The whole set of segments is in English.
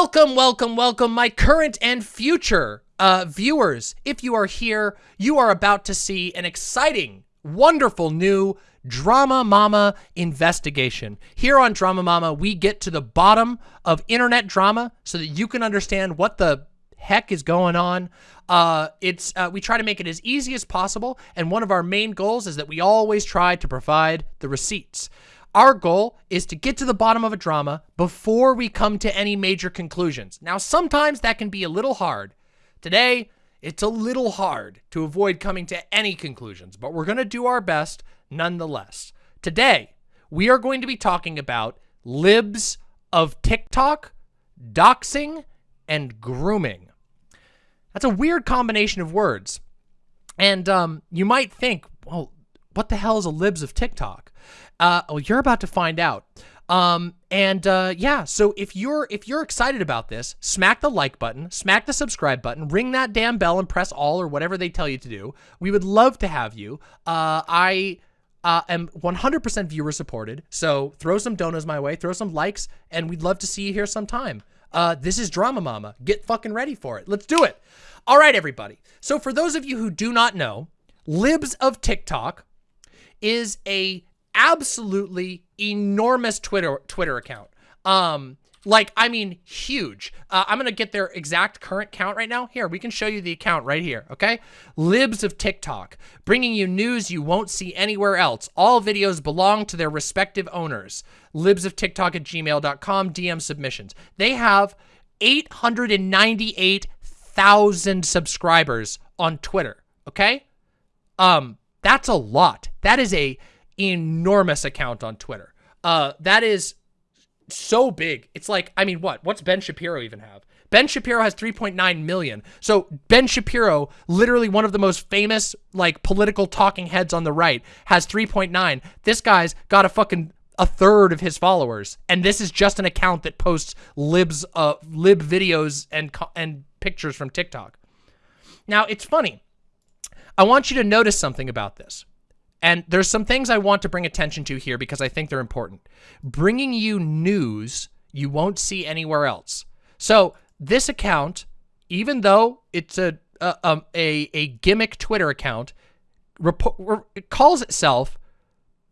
Welcome, welcome, welcome, my current and future uh, viewers. If you are here, you are about to see an exciting, wonderful new Drama Mama investigation. Here on Drama Mama, we get to the bottom of internet drama so that you can understand what the heck is going on. Uh, it's uh, we try to make it as easy as possible, and one of our main goals is that we always try to provide the receipts. Our goal is to get to the bottom of a drama before we come to any major conclusions. Now, sometimes that can be a little hard. Today, it's a little hard to avoid coming to any conclusions, but we're going to do our best nonetheless. Today, we are going to be talking about libs of TikTok, doxing, and grooming. That's a weird combination of words. And um, you might think, well, what the hell is a libs of TikTok? Uh, well, you're about to find out. Um, and uh, yeah, so if you're if you're excited about this, smack the like button, smack the subscribe button, ring that damn bell, and press all or whatever they tell you to do. We would love to have you. Uh, I uh, am 100% viewer supported, so throw some donuts my way, throw some likes, and we'd love to see you here sometime. Uh, this is Drama Mama. Get fucking ready for it. Let's do it. All right, everybody. So for those of you who do not know, Libs of TikTok is a absolutely enormous Twitter Twitter account. Um, like, I mean, huge. Uh, I'm going to get their exact current count right now. Here, we can show you the account right here, okay? Libs of TikTok, bringing you news you won't see anywhere else. All videos belong to their respective owners. Libs of TikTok at gmail.com, DM submissions. They have 898,000 subscribers on Twitter, okay? Um, that's a lot. That is a enormous account on Twitter. Uh, that is so big. It's like, I mean, what? What's Ben Shapiro even have? Ben Shapiro has 3.9 million. So Ben Shapiro, literally one of the most famous like political talking heads on the right, has 3.9. This guy's got a fucking a third of his followers, and this is just an account that posts libs, uh, lib videos and and pictures from TikTok. Now it's funny. I want you to notice something about this. And there's some things I want to bring attention to here because I think they're important. Bringing you news you won't see anywhere else. So this account, even though it's a a, um, a, a gimmick Twitter account, it calls itself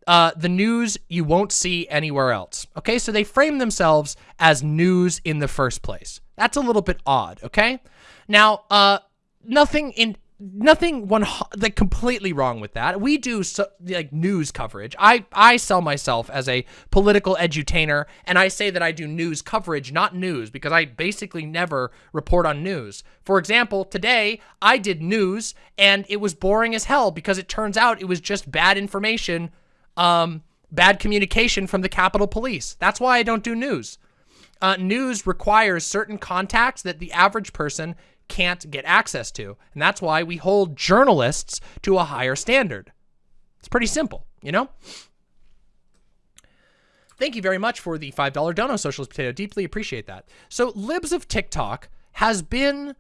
uh, the news you won't see anywhere else. Okay, so they frame themselves as news in the first place. That's a little bit odd, okay? Now, uh, nothing in nothing one like completely wrong with that. We do so, like news coverage. I I sell myself as a political edutainer, and I say that I do news coverage, not news, because I basically never report on news. For example, today I did news, and it was boring as hell because it turns out it was just bad information, um, bad communication from the Capitol Police. That's why I don't do news. Uh, news requires certain contacts that the average person can't get access to. And that's why we hold journalists to a higher standard. It's pretty simple, you know? Thank you very much for the $5 dono, Socialist Potato. Deeply appreciate that. So Libs of TikTok has been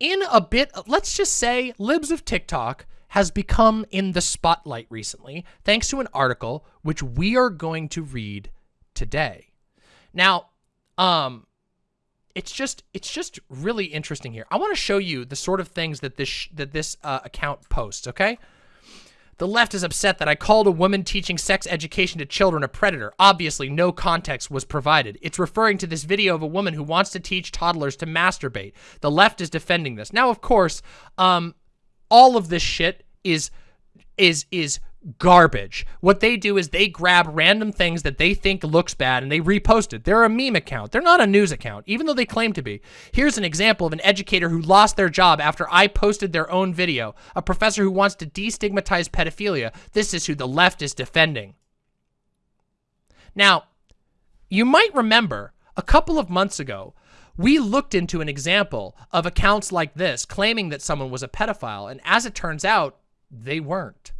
in a bit, let's just say Libs of TikTok has become in the spotlight recently, thanks to an article which we are going to read today. Now, um, it's just it's just really interesting here. I want to show you the sort of things that this that this uh, account posts. Okay. The left is upset that I called a woman teaching sex education to children a predator. Obviously, no context was provided. It's referring to this video of a woman who wants to teach toddlers to masturbate. The left is defending this. Now, of course, um, all of this shit is is is garbage. What they do is they grab random things that they think looks bad and they repost it. They're a meme account. They're not a news account, even though they claim to be. Here's an example of an educator who lost their job after I posted their own video. A professor who wants to destigmatize pedophilia. This is who the left is defending. Now, you might remember a couple of months ago, we looked into an example of accounts like this claiming that someone was a pedophile, and as it turns out, they weren't.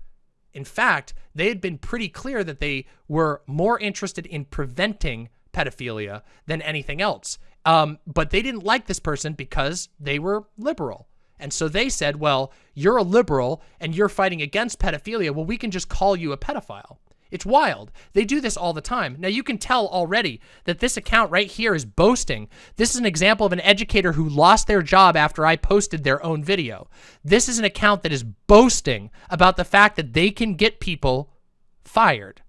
In fact, they had been pretty clear that they were more interested in preventing pedophilia than anything else. Um, but they didn't like this person because they were liberal. And so they said, well, you're a liberal and you're fighting against pedophilia. Well, we can just call you a pedophile. It's wild. They do this all the time. Now, you can tell already that this account right here is boasting. This is an example of an educator who lost their job after I posted their own video. This is an account that is boasting about the fact that they can get people fired.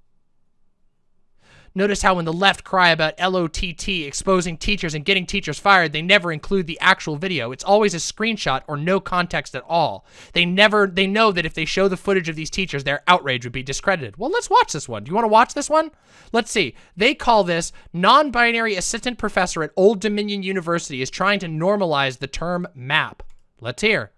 Notice how when the left cry about LOTT exposing teachers and getting teachers fired, they never include the actual video. It's always a screenshot or no context at all. They never, they know that if they show the footage of these teachers, their outrage would be discredited. Well, let's watch this one. Do you want to watch this one? Let's see. They call this non-binary assistant professor at Old Dominion University is trying to normalize the term map. Let's hear.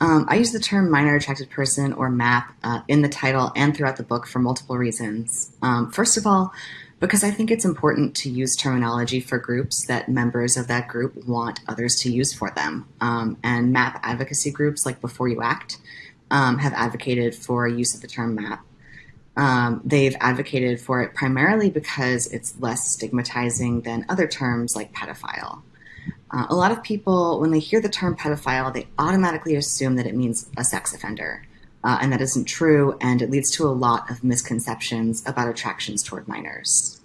Um, I use the term minor attracted person or MAP uh, in the title and throughout the book for multiple reasons. Um, first of all, because I think it's important to use terminology for groups that members of that group want others to use for them. Um, and MAP advocacy groups like Before You Act um, have advocated for use of the term MAP. Um, they've advocated for it primarily because it's less stigmatizing than other terms like pedophile. Uh, a lot of people, when they hear the term pedophile, they automatically assume that it means a sex offender. Uh, and that isn't true, and it leads to a lot of misconceptions about attractions toward minors.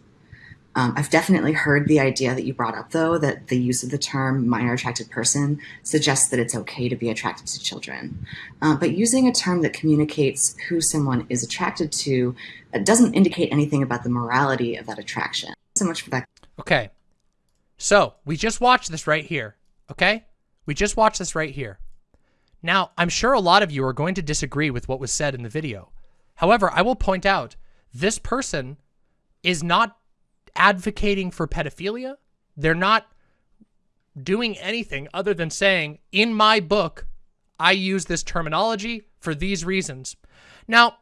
Um, I've definitely heard the idea that you brought up, though, that the use of the term minor attracted person suggests that it's okay to be attracted to children. Uh, but using a term that communicates who someone is attracted to doesn't indicate anything about the morality of that attraction. So much for that. Okay, so we just watched this right here, okay? We just watched this right here. Now, I'm sure a lot of you are going to disagree with what was said in the video. However, I will point out this person is not advocating for pedophilia. They're not doing anything other than saying, in my book, I use this terminology for these reasons. Now,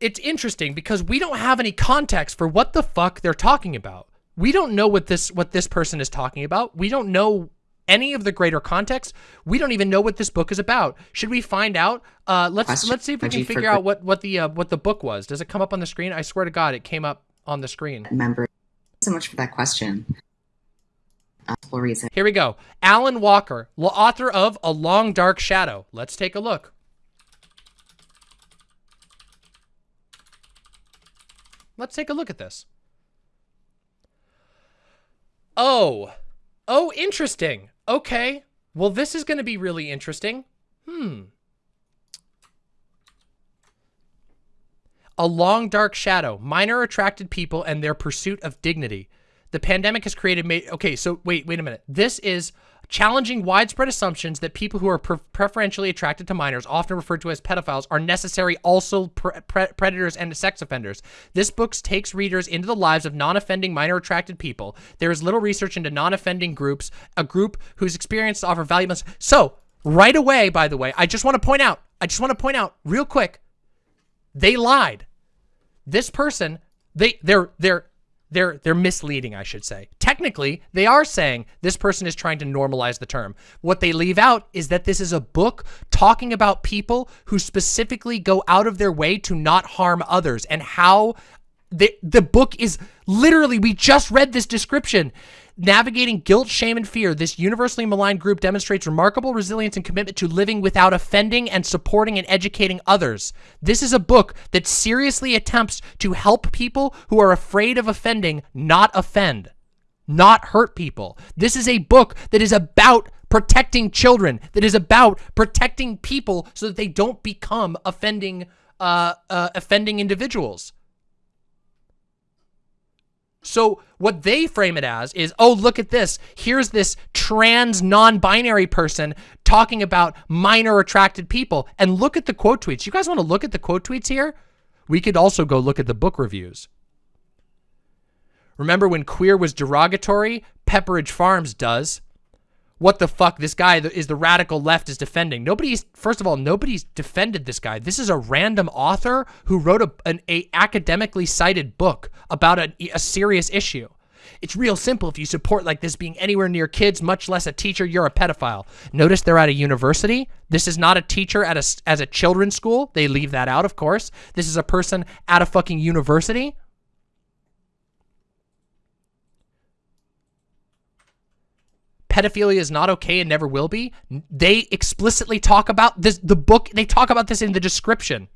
it's interesting because we don't have any context for what the fuck they're talking about we don't know what this what this person is talking about. We don't know any of the greater context. We don't even know what this book is about. Should we find out? Uh, let's Question. let's see if we can figure out what what the uh, what the book was. Does it come up on the screen? I swear to God, it came up on the screen. Member, so much for that question. reason. Here we go. Allyn Walker, author of A Long Dark Shadow. Let's take a look. Let's take a look at this. Oh. Oh, interesting. Okay. Well, this is going to be really interesting. Hmm. A long dark shadow. Minor attracted people and their pursuit of dignity. The pandemic has created... Okay, so wait, wait a minute. This is challenging widespread assumptions that people who are pre preferentially attracted to minors, often referred to as pedophiles, are necessary also pre pre predators and sex offenders. This book takes readers into the lives of non-offending minor attracted people. There is little research into non-offending groups, a group whose experience offer valuable... So, right away, by the way, I just want to point out, I just want to point out real quick, they lied. This person, they, they're, they're, they're they're misleading, I should say. Technically, they are saying this person is trying to normalize the term. What they leave out is that this is a book talking about people who specifically go out of their way to not harm others and how the the book is literally we just read this description Navigating guilt, shame, and fear, this universally maligned group demonstrates remarkable resilience and commitment to living without offending and supporting and educating others. This is a book that seriously attempts to help people who are afraid of offending not offend, not hurt people. This is a book that is about protecting children, that is about protecting people so that they don't become offending, uh, uh, offending individuals. So what they frame it as is, oh, look at this. Here's this trans non-binary person talking about minor attracted people. And look at the quote tweets. You guys want to look at the quote tweets here? We could also go look at the book reviews. Remember when queer was derogatory? Pepperidge Farms does what the fuck this guy is the radical left is defending. Nobody's, first of all, nobody's defended this guy. This is a random author who wrote a, an a academically cited book about a, a serious issue. It's real simple. If you support like this being anywhere near kids, much less a teacher, you're a pedophile. Notice they're at a university. This is not a teacher at a, as a children's school. They leave that out, of course. This is a person at a fucking university. Pedophilia is not okay and never will be. They explicitly talk about this, the book, they talk about this in the description.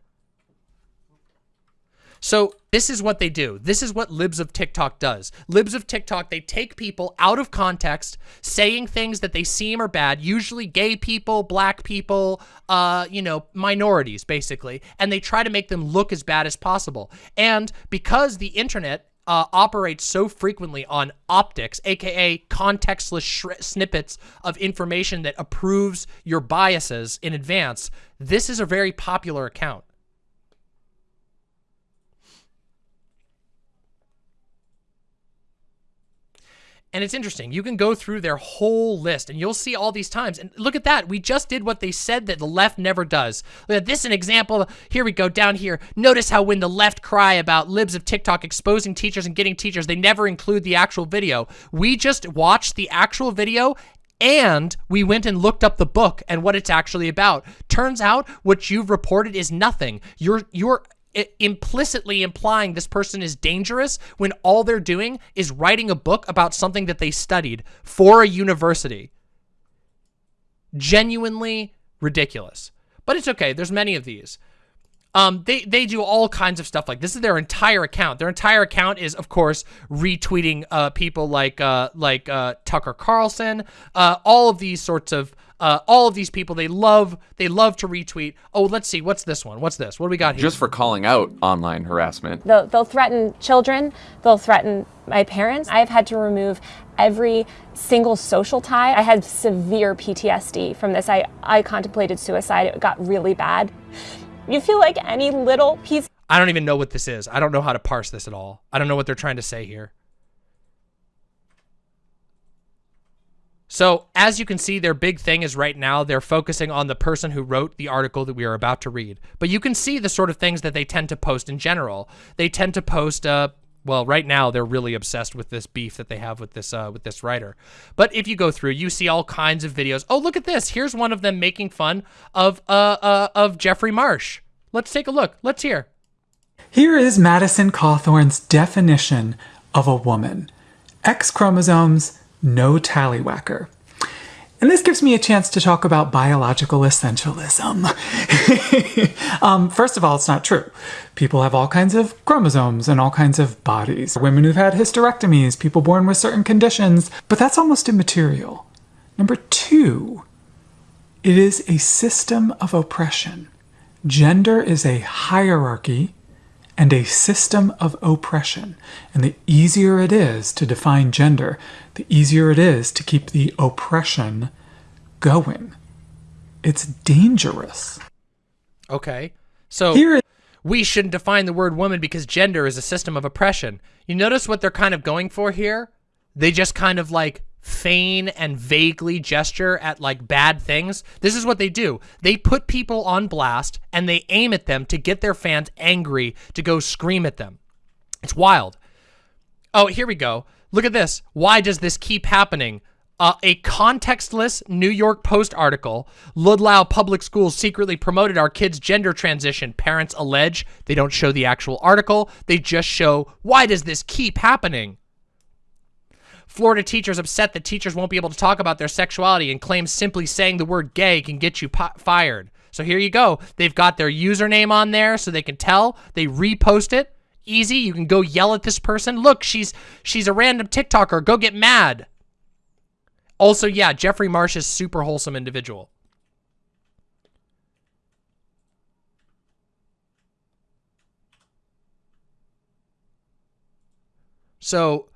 So this is what they do. This is what Libs of TikTok does. Libs of TikTok, they take people out of context, saying things that they seem are bad, usually gay people, black people, uh, you know, minorities, basically, and they try to make them look as bad as possible. And because the internet uh, operates so frequently on optics, aka contextless snippets of information that approves your biases in advance, this is a very popular account. And it's interesting. You can go through their whole list and you'll see all these times. And look at that. We just did what they said that the left never does. Look at this an example. Here we go down here. Notice how when the left cry about libs of TikTok exposing teachers and getting teachers, they never include the actual video. We just watched the actual video and we went and looked up the book and what it's actually about. Turns out what you've reported is nothing. You're you're implicitly implying this person is dangerous when all they're doing is writing a book about something that they studied for a university. Genuinely ridiculous. But it's okay. There's many of these. Um, they, they do all kinds of stuff like this is their entire account. Their entire account is, of course, retweeting uh, people like uh, like uh, Tucker Carlson, uh, all of these sorts of uh, all of these people, they love they love to retweet. Oh, let's see, what's this one? What's this? What do we got here? Just for calling out online harassment. They'll, they'll threaten children. They'll threaten my parents. I've had to remove every single social tie. I had severe PTSD from this. I, I contemplated suicide. It got really bad. You feel like any little piece. I don't even know what this is. I don't know how to parse this at all. I don't know what they're trying to say here. So as you can see, their big thing is right now, they're focusing on the person who wrote the article that we are about to read. But you can see the sort of things that they tend to post in general. They tend to post, uh, well, right now they're really obsessed with this beef that they have with this uh, with this writer. But if you go through, you see all kinds of videos. Oh, look at this. Here's one of them making fun of uh, uh of Jeffrey Marsh. Let's take a look. Let's hear. Here is Madison Cawthorn's definition of a woman. X chromosomes, no tallywhacker. And this gives me a chance to talk about biological essentialism. um, first of all, it's not true. People have all kinds of chromosomes and all kinds of bodies. Women who've had hysterectomies, people born with certain conditions, but that's almost immaterial. Number two, it is a system of oppression. Gender is a hierarchy and a system of oppression. And the easier it is to define gender, the easier it is to keep the oppression going. It's dangerous. Okay. So Here we shouldn't define the word woman because gender is a system of oppression. You notice what they're kind of going for here? They just kind of like feign and vaguely gesture at like bad things. This is what they do. They put people on blast and they aim at them to get their fans angry to go scream at them. It's wild. Oh, here we go. Look at this. Why does this keep happening? Uh, a contextless New York Post article, Ludlow Public Schools secretly promoted our kids' gender transition. Parents allege they don't show the actual article. They just show, why does this keep happening? Florida teachers upset that teachers won't be able to talk about their sexuality and claims simply saying the word gay can get you fired. So here you go. They've got their username on there so they can tell. They repost it. Easy. You can go yell at this person. Look, she's she's a random TikToker. Go get mad. Also, yeah, Jeffrey Marsh is super wholesome individual. So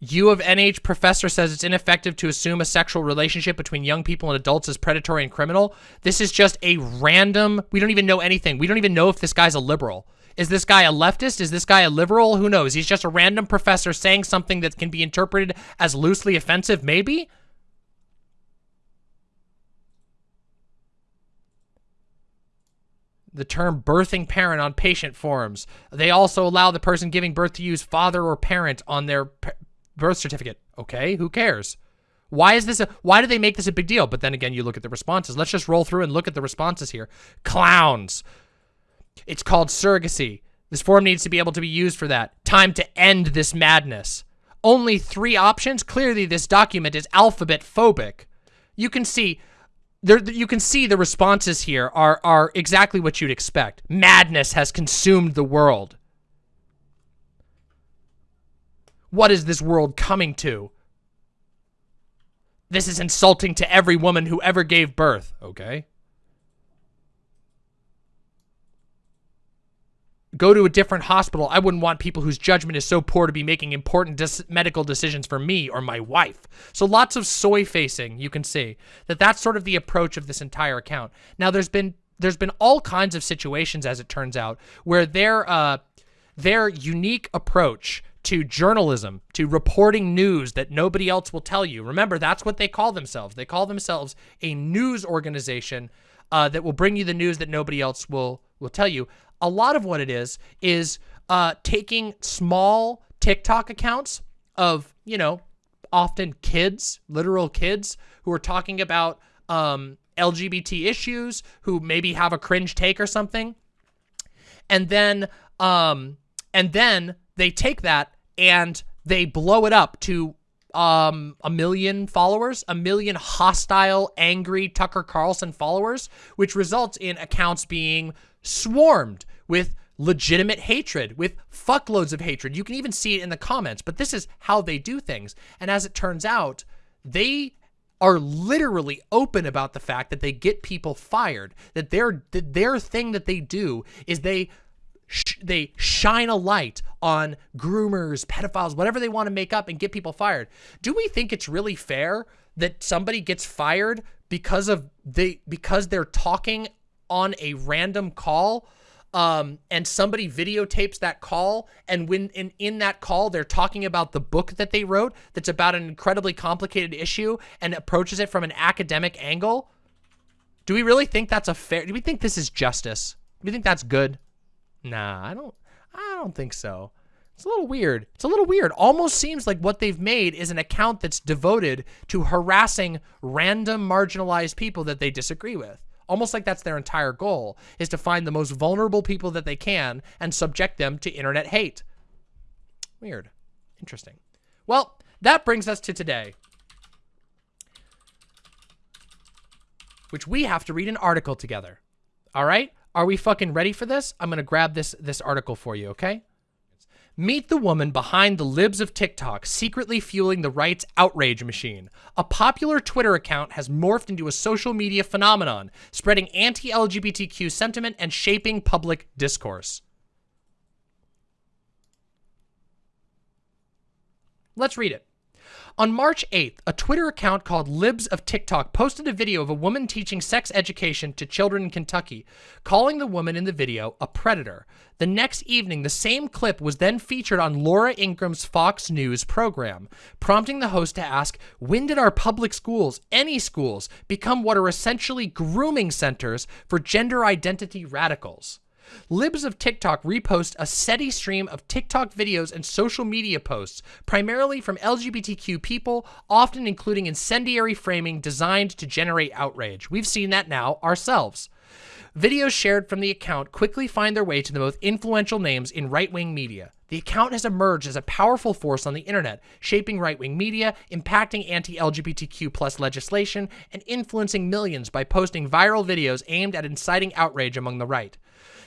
U of NH professor says it's ineffective to assume a sexual relationship between young people and adults is predatory and criminal. This is just a random, we don't even know anything. We don't even know if this guy's a liberal. Is this guy a leftist? Is this guy a liberal? Who knows? He's just a random professor saying something that can be interpreted as loosely offensive, maybe? the term birthing parent on patient forms. They also allow the person giving birth to use father or parent on their birth certificate. Okay, who cares? Why is this a, why do they make this a big deal? But then again, you look at the responses. Let's just roll through and look at the responses here. Clowns. It's called surrogacy. This form needs to be able to be used for that. Time to end this madness. Only three options? Clearly, this document is alphabet phobic. You can see there you can see the responses here are are exactly what you'd expect. Madness has consumed the world. What is this world coming to? This is insulting to every woman who ever gave birth. Okay. Go to a different hospital. I wouldn't want people whose judgment is so poor to be making important medical decisions for me or my wife. So lots of soy facing, you can see. That that's sort of the approach of this entire account. Now there's been there's been all kinds of situations as it turns out where their uh their unique approach to journalism, to reporting news that nobody else will tell you. Remember, that's what they call themselves. They call themselves a news organization uh, that will bring you the news that nobody else will will tell you. A lot of what it is is uh, taking small TikTok accounts of you know often kids, literal kids who are talking about um, LGBT issues, who maybe have a cringe take or something, and then um, and then they take that and they blow it up to um, a million followers, a million hostile, angry Tucker Carlson followers, which results in accounts being swarmed with legitimate hatred, with fuckloads of hatred. You can even see it in the comments, but this is how they do things. And as it turns out, they are literally open about the fact that they get people fired, that their, that their thing that they do is they they shine a light on groomers, pedophiles, whatever they want to make up and get people fired. Do we think it's really fair that somebody gets fired because of they because they're talking on a random call um, and somebody videotapes that call and when in, in that call they're talking about the book that they wrote that's about an incredibly complicated issue and approaches it from an academic angle? Do we really think that's a fair do we think this is justice? Do we think that's good Nah, I don't I don't think so. It's a little weird. It's a little weird. Almost seems like what they've made is an account that's devoted to harassing random marginalized people that they disagree with. Almost like that's their entire goal, is to find the most vulnerable people that they can and subject them to internet hate. Weird. Interesting. Well, that brings us to today. Which we have to read an article together. All right? Are we fucking ready for this? I'm going to grab this this article for you, okay? Meet the woman behind the libs of TikTok, secretly fueling the right's outrage machine. A popular Twitter account has morphed into a social media phenomenon, spreading anti-LGBTQ sentiment and shaping public discourse. Let's read it. On March 8th, a Twitter account called Libs of TikTok posted a video of a woman teaching sex education to children in Kentucky, calling the woman in the video a predator. The next evening, the same clip was then featured on Laura Ingraham's Fox News program, prompting the host to ask, when did our public schools, any schools, become what are essentially grooming centers for gender identity radicals? Libs of TikTok repost a steady stream of TikTok videos and social media posts, primarily from LGBTQ people, often including incendiary framing designed to generate outrage. We've seen that now ourselves. Videos shared from the account quickly find their way to the most influential names in right-wing media. The account has emerged as a powerful force on the internet, shaping right-wing media, impacting anti-LGBTQ plus legislation, and influencing millions by posting viral videos aimed at inciting outrage among the right.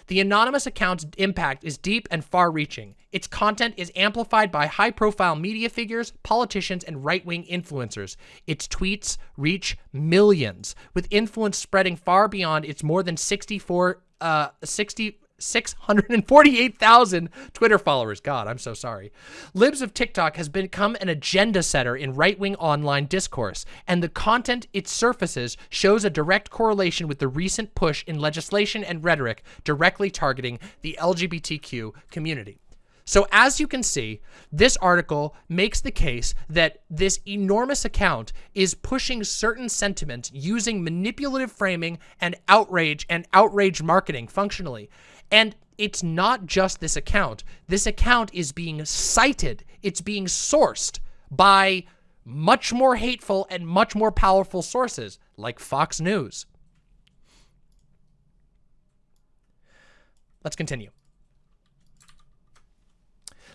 The anonymous account's impact is deep and far-reaching. Its content is amplified by high-profile media figures, politicians, and right-wing influencers. Its tweets reach millions, with influence spreading far beyond its more than 64, uh, 60, 648,000 Twitter followers. God, I'm so sorry. Libs of TikTok has become an agenda setter in right-wing online discourse, and the content it surfaces shows a direct correlation with the recent push in legislation and rhetoric directly targeting the LGBTQ community. So as you can see, this article makes the case that this enormous account is pushing certain sentiments using manipulative framing and outrage and outrage marketing functionally. And it's not just this account. This account is being cited. It's being sourced by much more hateful and much more powerful sources like Fox News. Let's continue.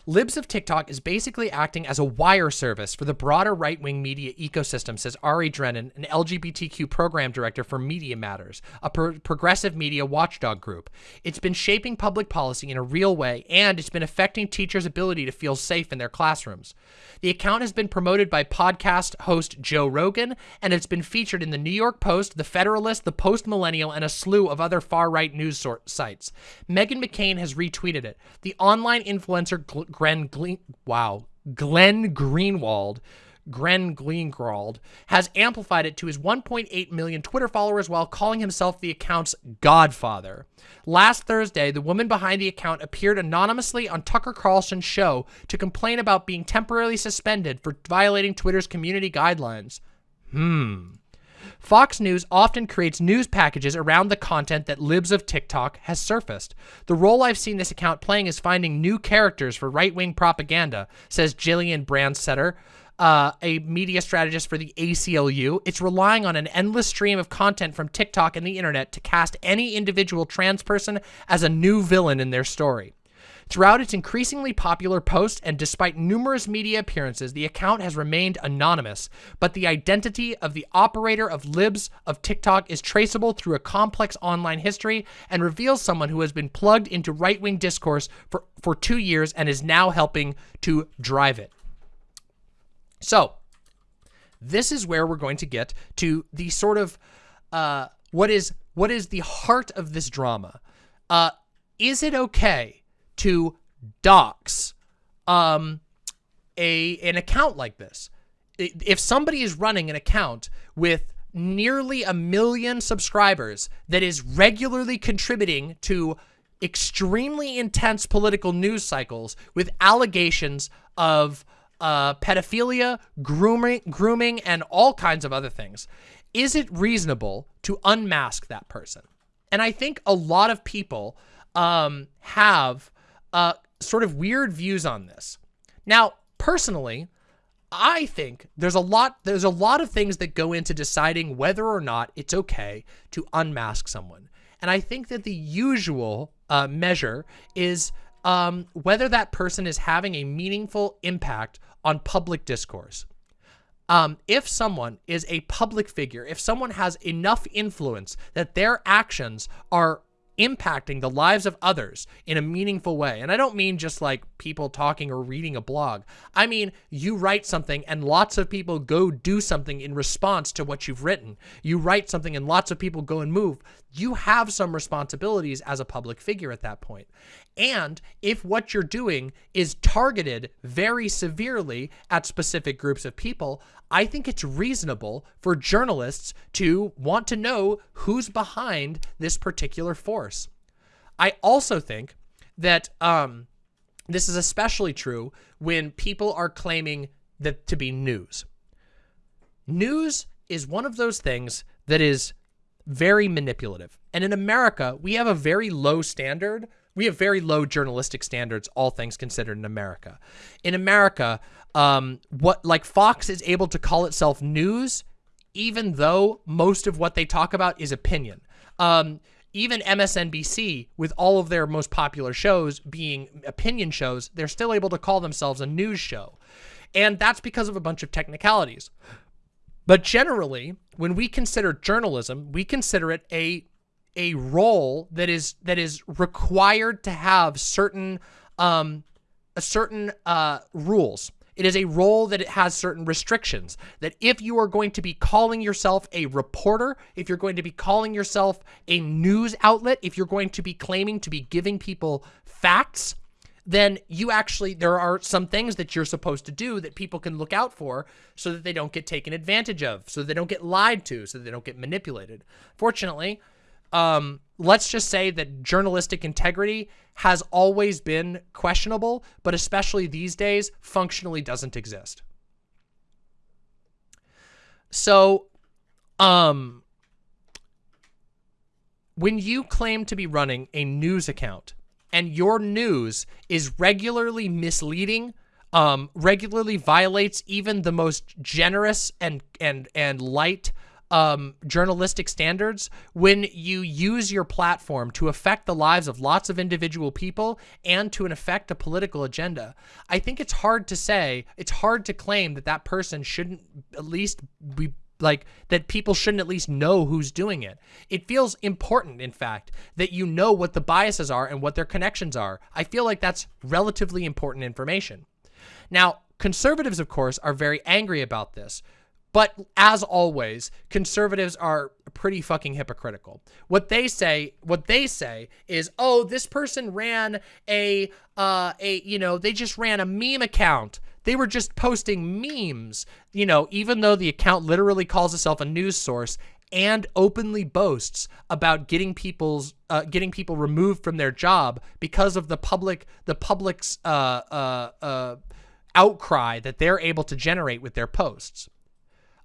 Libs of TikTok is basically acting as a wire service for the broader right-wing media ecosystem, says Ari Drennen, an LGBTQ program director for Media Matters, a pro progressive media watchdog group. It's been shaping public policy in a real way, and it's been affecting teachers' ability to feel safe in their classrooms. The account has been promoted by podcast host Joe Rogan, and it's been featured in the New York Post, The Federalist, The Post Millennial, and a slew of other far-right news sites. Meghan McCain has retweeted it. The online influencer Glen, wow, Glenn Greenwald Gren Greenwald, has amplified it to his 1.8 million Twitter followers while calling himself the account's godfather. Last Thursday, the woman behind the account appeared anonymously on Tucker Carlson's show to complain about being temporarily suspended for violating Twitter's community guidelines. Hmm. Fox News often creates news packages around the content that Libs of TikTok has surfaced. The role I've seen this account playing is finding new characters for right-wing propaganda, says Gillian Branstetter, uh, a media strategist for the ACLU. It's relying on an endless stream of content from TikTok and the internet to cast any individual trans person as a new villain in their story. Throughout its increasingly popular posts and despite numerous media appearances, the account has remained anonymous, but the identity of the operator of libs of TikTok is traceable through a complex online history and reveals someone who has been plugged into right-wing discourse for, for two years and is now helping to drive it. So, this is where we're going to get to the sort of uh, what is what is the heart of this drama. Uh, is it okay to dox um, a an account like this. If somebody is running an account with nearly a million subscribers that is regularly contributing to extremely intense political news cycles with allegations of uh, pedophilia, grooming, grooming, and all kinds of other things, is it reasonable to unmask that person? And I think a lot of people um, have uh, sort of weird views on this. Now, personally, I think there's a lot there's a lot of things that go into deciding whether or not it's okay to unmask someone. And I think that the usual uh, measure is um, whether that person is having a meaningful impact on public discourse. Um, if someone is a public figure, if someone has enough influence that their actions are impacting the lives of others in a meaningful way. And I don't mean just like people talking or reading a blog. I mean, you write something and lots of people go do something in response to what you've written. You write something and lots of people go and move. You have some responsibilities as a public figure at that point. And if what you're doing is targeted very severely at specific groups of people, I think it's reasonable for journalists to want to know who's behind this particular force. I also think that um, this is especially true when people are claiming that to be news. News is one of those things that is very manipulative. And in America, we have a very low standard. We have very low journalistic standards, all things considered in America. In America, um, what like Fox is able to call itself news, even though most of what they talk about is opinion. Um, even MSNBC, with all of their most popular shows being opinion shows, they're still able to call themselves a news show. And that's because of a bunch of technicalities. But generally, when we consider journalism, we consider it a a role that is that is required to have certain um, a certain uh, rules. It is a role that it has certain restrictions. That if you are going to be calling yourself a reporter, if you're going to be calling yourself a news outlet, if you're going to be claiming to be giving people facts, then you actually, there are some things that you're supposed to do that people can look out for so that they don't get taken advantage of, so they don't get lied to, so they don't get manipulated. Fortunately, um, let's just say that journalistic integrity has always been questionable, but especially these days, functionally doesn't exist. So, um, when you claim to be running a news account and your news is regularly misleading, um, regularly violates even the most generous and and and light um, journalistic standards when you use your platform to affect the lives of lots of individual people and to affect a political agenda. I think it's hard to say, it's hard to claim that that person shouldn't at least be like that people shouldn't at least know who's doing it. It feels important, in fact, that you know what the biases are and what their connections are. I feel like that's relatively important information. Now, conservatives, of course, are very angry about this. But as always, conservatives are pretty fucking hypocritical. What they say, what they say is, "Oh, this person ran a uh a, you know, they just ran a meme account. They were just posting memes." You know, even though the account literally calls itself a news source and openly boasts about getting people's uh, getting people removed from their job because of the public the public's uh, uh, uh, outcry that they're able to generate with their posts.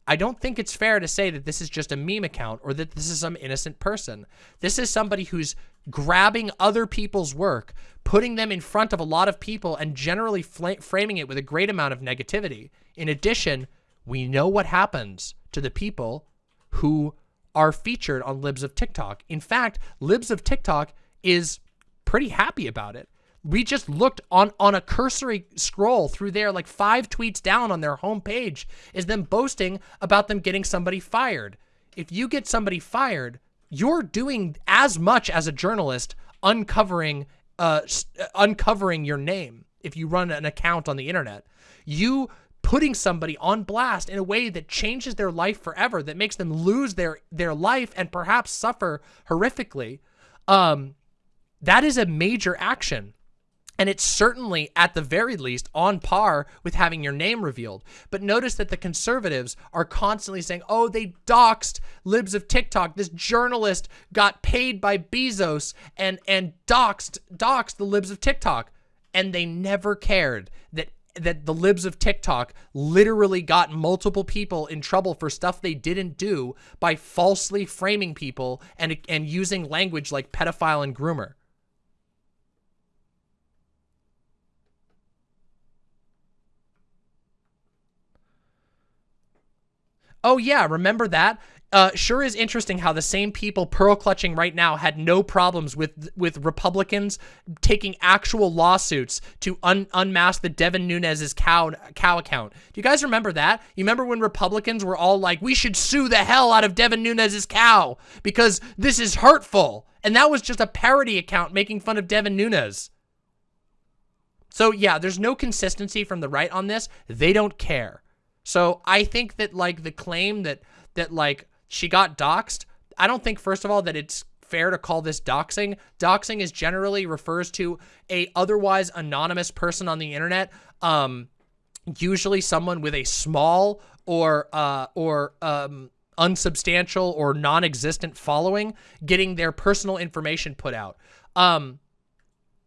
I don't think it's fair to say that this is just a meme account or that this is some innocent person. This is somebody who's grabbing other people's work, putting them in front of a lot of people, and generally framing it with a great amount of negativity. In addition, we know what happens to the people who are featured on Libs of TikTok. In fact, Libs of TikTok is pretty happy about it we just looked on on a cursory scroll through there like five tweets down on their homepage is them boasting about them getting somebody fired. If you get somebody fired you're doing as much as a journalist uncovering uh uncovering your name if you run an account on the internet. You putting somebody on blast in a way that changes their life forever that makes them lose their their life and perhaps suffer horrifically um that is a major action and it's certainly, at the very least, on par with having your name revealed. But notice that the conservatives are constantly saying, oh, they doxed libs of TikTok. This journalist got paid by Bezos and, and doxed, doxed the libs of TikTok. And they never cared that that the libs of TikTok literally got multiple people in trouble for stuff they didn't do by falsely framing people and and using language like pedophile and groomer. Oh yeah, remember that? Uh, sure is interesting how the same people pearl clutching right now had no problems with with Republicans taking actual lawsuits to un unmask the Devin Nunes's cow cow account. Do you guys remember that? You remember when Republicans were all like, "We should sue the hell out of Devin Nunes's cow because this is hurtful," and that was just a parody account making fun of Devin Nunes. So yeah, there's no consistency from the right on this. They don't care. So I think that like the claim that that like she got doxxed, I don't think first of all that it's fair to call this doxing. Doxing is generally refers to a otherwise anonymous person on the internet, um, usually someone with a small or uh, or um, unsubstantial or non-existent following, getting their personal information put out. Um,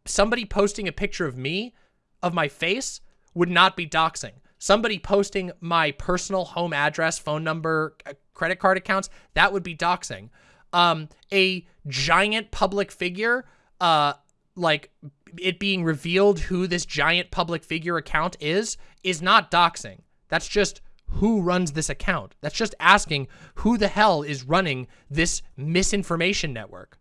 somebody posting a picture of me, of my face, would not be doxing somebody posting my personal home address, phone number, uh, credit card accounts, that would be doxing. Um, a giant public figure, uh, like it being revealed who this giant public figure account is, is not doxing. That's just who runs this account. That's just asking who the hell is running this misinformation network.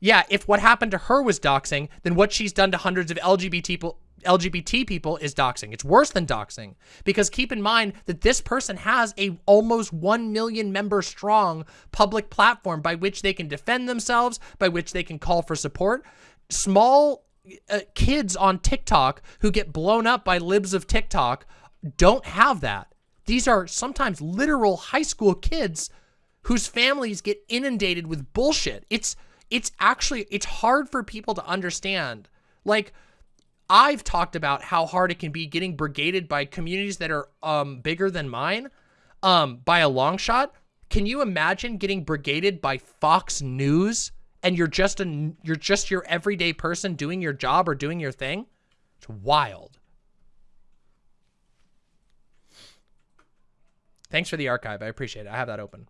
Yeah, if what happened to her was doxing, then what she's done to hundreds of LGBT people, LGBT people is doxing. It's worse than doxing because keep in mind that this person has a almost 1 million member strong public platform by which they can defend themselves, by which they can call for support. Small uh, kids on TikTok who get blown up by libs of TikTok don't have that. These are sometimes literal high school kids whose families get inundated with bullshit. It's it's actually it's hard for people to understand. Like I've talked about how hard it can be getting brigaded by communities that are um, bigger than mine um, by a long shot. Can you imagine getting brigaded by Fox News and you're just a you're just your everyday person doing your job or doing your thing? It's wild. Thanks for the archive. I appreciate it. I have that open.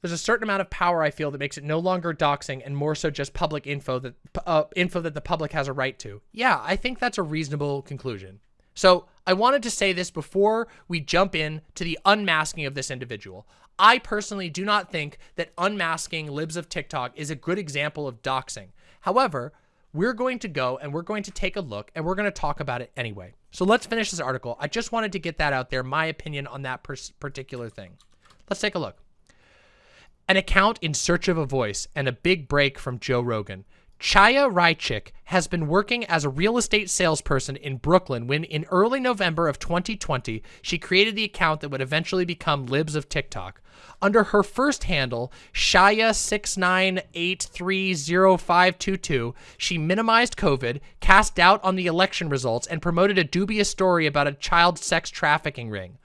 There's a certain amount of power I feel that makes it no longer doxing and more so just public info that uh, info that the public has a right to. Yeah, I think that's a reasonable conclusion. So I wanted to say this before we jump in to the unmasking of this individual. I personally do not think that unmasking libs of TikTok is a good example of doxing. However, we're going to go and we're going to take a look and we're going to talk about it anyway. So let's finish this article. I just wanted to get that out there, my opinion on that particular thing. Let's take a look. An account in search of a voice and a big break from Joe Rogan. Chaya Raichik has been working as a real estate salesperson in Brooklyn when in early November of 2020, she created the account that would eventually become Libs of TikTok. Under her first handle, Shaya69830522, she minimized COVID, cast doubt on the election results, and promoted a dubious story about a child sex trafficking ring.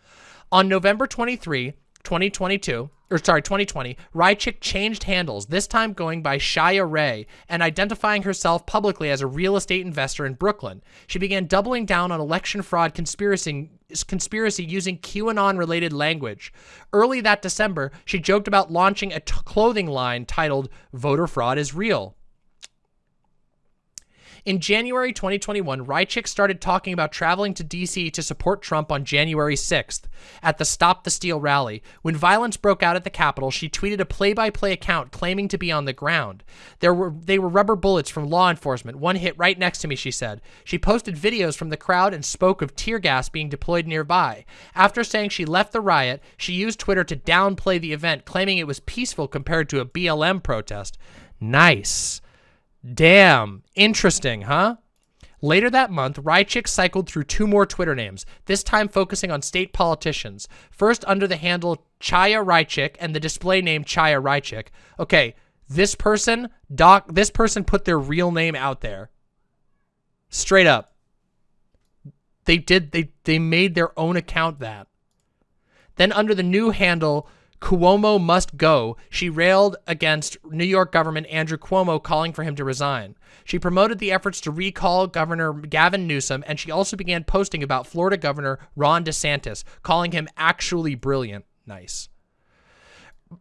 On November 23, 2022, or sorry, 2020, Raichik changed handles, this time going by Shaya Ray and identifying herself publicly as a real estate investor in Brooklyn. She began doubling down on election fraud conspiracy, conspiracy using QAnon-related language. Early that December, she joked about launching a clothing line titled Voter Fraud is Real. In January 2021, Raichik started talking about traveling to D.C. to support Trump on January 6th at the Stop the Steal rally. When violence broke out at the Capitol, she tweeted a play-by-play -play account claiming to be on the ground. There were They were rubber bullets from law enforcement. One hit right next to me, she said. She posted videos from the crowd and spoke of tear gas being deployed nearby. After saying she left the riot, she used Twitter to downplay the event, claiming it was peaceful compared to a BLM protest. Nice. Damn. Interesting, huh? Later that month, Raichik cycled through two more Twitter names, this time focusing on state politicians. First under the handle Chaya Raichik and the display name Chaya Raichik. Okay, this person, doc, this person put their real name out there. Straight up. They did, they, they made their own account that. Then under the new handle Cuomo must go, she railed against New York government Andrew Cuomo calling for him to resign. She promoted the efforts to recall Governor Gavin Newsom, and she also began posting about Florida Governor Ron DeSantis, calling him actually brilliant. Nice.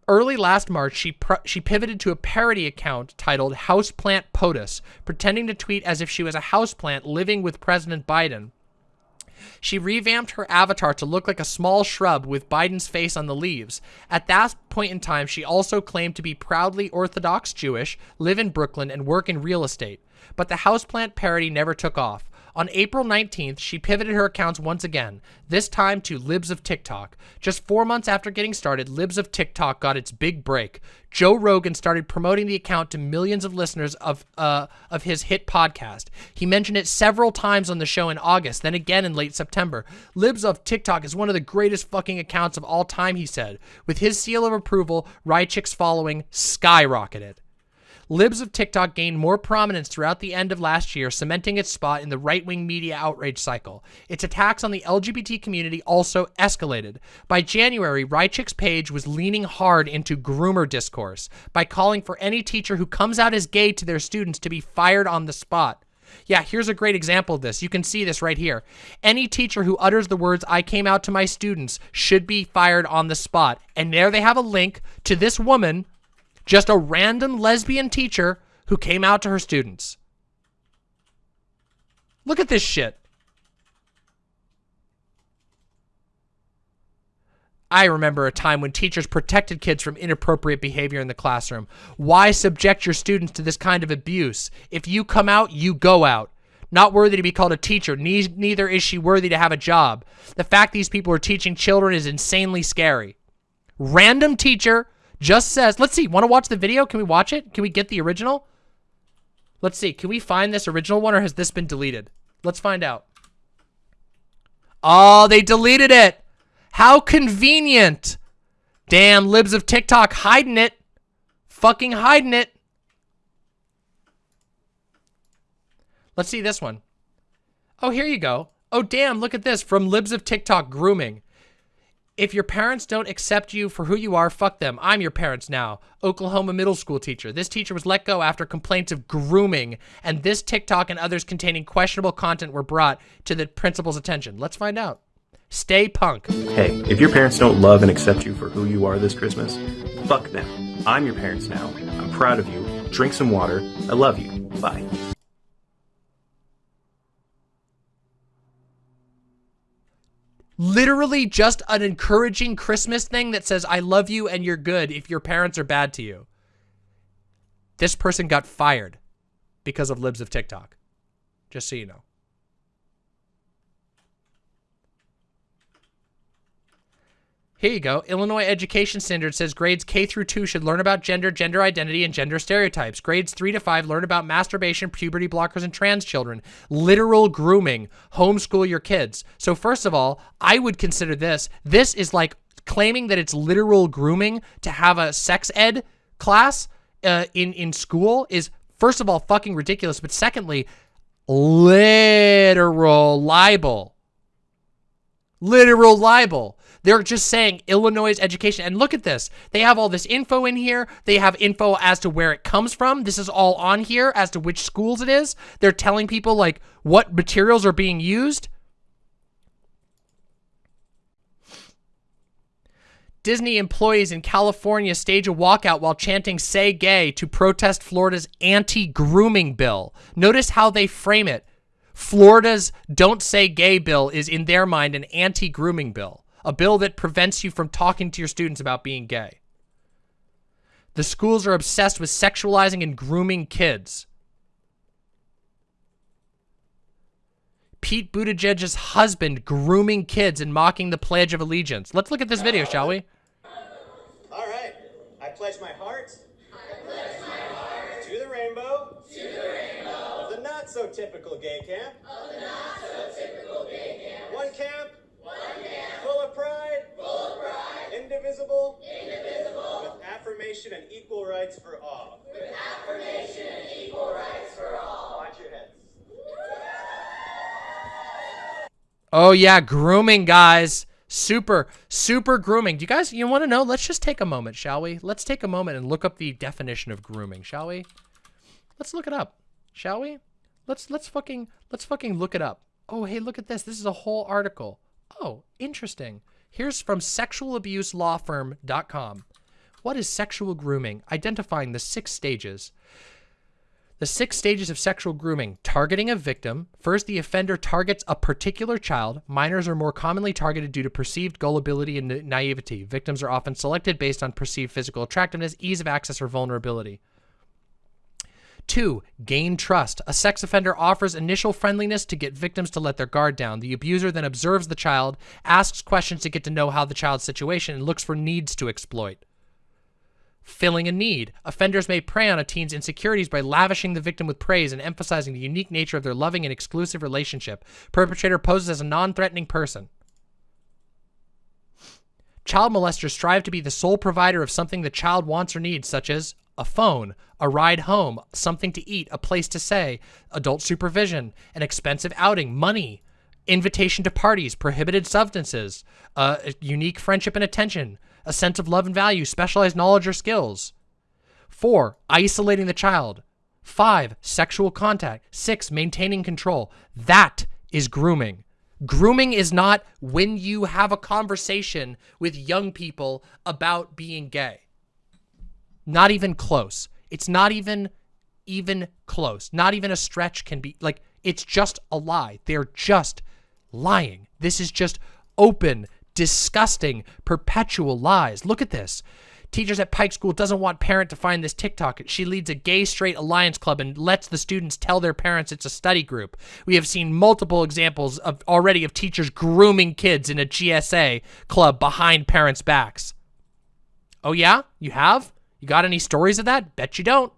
Early last March, she she pivoted to a parody account titled Houseplant POTUS, pretending to tweet as if she was a houseplant living with President Biden. She revamped her avatar to look like a small shrub with Biden's face on the leaves. At that point in time, she also claimed to be proudly Orthodox Jewish, live in Brooklyn, and work in real estate. But the houseplant parody never took off. On April 19th, she pivoted her accounts once again, this time to Libs of TikTok. Just four months after getting started, Libs of TikTok got its big break. Joe Rogan started promoting the account to millions of listeners of uh, of his hit podcast. He mentioned it several times on the show in August, then again in late September. Libs of TikTok is one of the greatest fucking accounts of all time, he said. With his seal of approval, Raichik's following skyrocketed. Libs of TikTok gained more prominence throughout the end of last year, cementing its spot in the right-wing media outrage cycle. Its attacks on the LGBT community also escalated. By January, Raichik's page was leaning hard into groomer discourse by calling for any teacher who comes out as gay to their students to be fired on the spot. Yeah, here's a great example of this. You can see this right here. Any teacher who utters the words, I came out to my students, should be fired on the spot. And there they have a link to this woman just a random lesbian teacher who came out to her students. Look at this shit. I remember a time when teachers protected kids from inappropriate behavior in the classroom. Why subject your students to this kind of abuse? If you come out, you go out. Not worthy to be called a teacher. neither is she worthy to have a job. The fact these people are teaching children is insanely scary. Random teacher just says, let's see, want to watch the video? Can we watch it? Can we get the original? Let's see, can we find this original one or has this been deleted? Let's find out. Oh, they deleted it. How convenient. Damn, libs of TikTok hiding it. Fucking hiding it. Let's see this one. Oh, here you go. Oh, damn, look at this. From libs of TikTok grooming. If your parents don't accept you for who you are, fuck them. I'm your parents now. Oklahoma middle school teacher. This teacher was let go after complaints of grooming, and this TikTok and others containing questionable content were brought to the principal's attention. Let's find out. Stay punk. Hey, if your parents don't love and accept you for who you are this Christmas, fuck them. I'm your parents now. I'm proud of you. Drink some water. I love you. Bye. Literally just an encouraging Christmas thing that says, I love you and you're good if your parents are bad to you. This person got fired because of libs of TikTok. Just so you know. Here you go. Illinois Education Standard says grades K through 2 should learn about gender, gender identity, and gender stereotypes. Grades 3 to 5 learn about masturbation, puberty blockers, and trans children. Literal grooming. Homeschool your kids. So first of all, I would consider this. This is like claiming that it's literal grooming to have a sex ed class uh, in, in school is first of all fucking ridiculous. But secondly, literal libel. Literal libel. They're just saying Illinois education. And look at this. They have all this info in here. They have info as to where it comes from. This is all on here as to which schools it is. They're telling people like what materials are being used. Disney employees in California stage a walkout while chanting say gay to protest Florida's anti-grooming bill. Notice how they frame it. Florida's don't say gay bill is in their mind an anti-grooming bill a bill that prevents you from talking to your students about being gay. The schools are obsessed with sexualizing and grooming kids. Pete Buttigieg's husband grooming kids and mocking the Pledge of Allegiance. Let's look at this video, shall we? All right. I pledge my heart. I pledge my heart to the rainbow. To the rainbow. Of the not so typical gay camp. Of the not so typical gay camp. One camp Oh yeah, grooming, guys. Super, super grooming. Do you guys, you want to know? Let's just take a moment, shall we? Let's take a moment and look up the definition of grooming, shall we? Let's look it up, shall we? Let's let's fucking let's fucking look it up. Oh, hey, look at this. This is a whole article. Oh, interesting. Here's from sexualabuselawfirm.com. What is sexual grooming? Identifying the six stages. The six stages of sexual grooming. Targeting a victim. First, the offender targets a particular child. Minors are more commonly targeted due to perceived gullibility and naivety. Victims are often selected based on perceived physical attractiveness, ease of access, or vulnerability. Two, gain trust. A sex offender offers initial friendliness to get victims to let their guard down. The abuser then observes the child, asks questions to get to know how the child's situation, and looks for needs to exploit. Filling a need. Offenders may prey on a teen's insecurities by lavishing the victim with praise and emphasizing the unique nature of their loving and exclusive relationship. Perpetrator poses as a non-threatening person. Child molesters strive to be the sole provider of something the child wants or needs, such as a phone, a ride home, something to eat, a place to stay, adult supervision, an expensive outing, money, invitation to parties, prohibited substances, a unique friendship and attention, a sense of love and value, specialized knowledge or skills. Four, isolating the child. Five, sexual contact. Six, maintaining control. That is grooming. Grooming is not when you have a conversation with young people about being gay. Not even close. It's not even even close. Not even a stretch can be like it's just a lie. They're just lying. This is just open, disgusting, perpetual lies. Look at this. Teachers at Pike School doesn't want parent to find this TikTok. She leads a gay straight alliance club and lets the students tell their parents it's a study group. We have seen multiple examples of already of teachers grooming kids in a GSA club behind parents' backs. Oh yeah? You have? You got any stories of that? Bet you don't.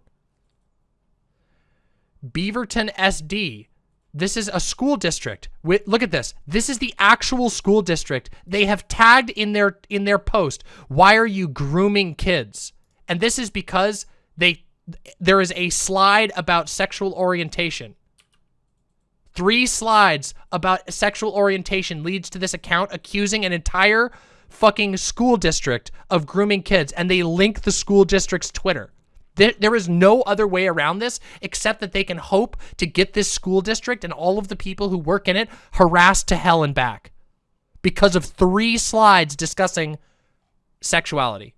Beaverton SD. This is a school district. Look at this. This is the actual school district. They have tagged in their in their post, "Why are you grooming kids?" And this is because they there is a slide about sexual orientation. Three slides about sexual orientation leads to this account accusing an entire fucking school district of grooming kids and they link the school district's Twitter. There, there is no other way around this except that they can hope to get this school district and all of the people who work in it harassed to hell and back because of three slides discussing sexuality.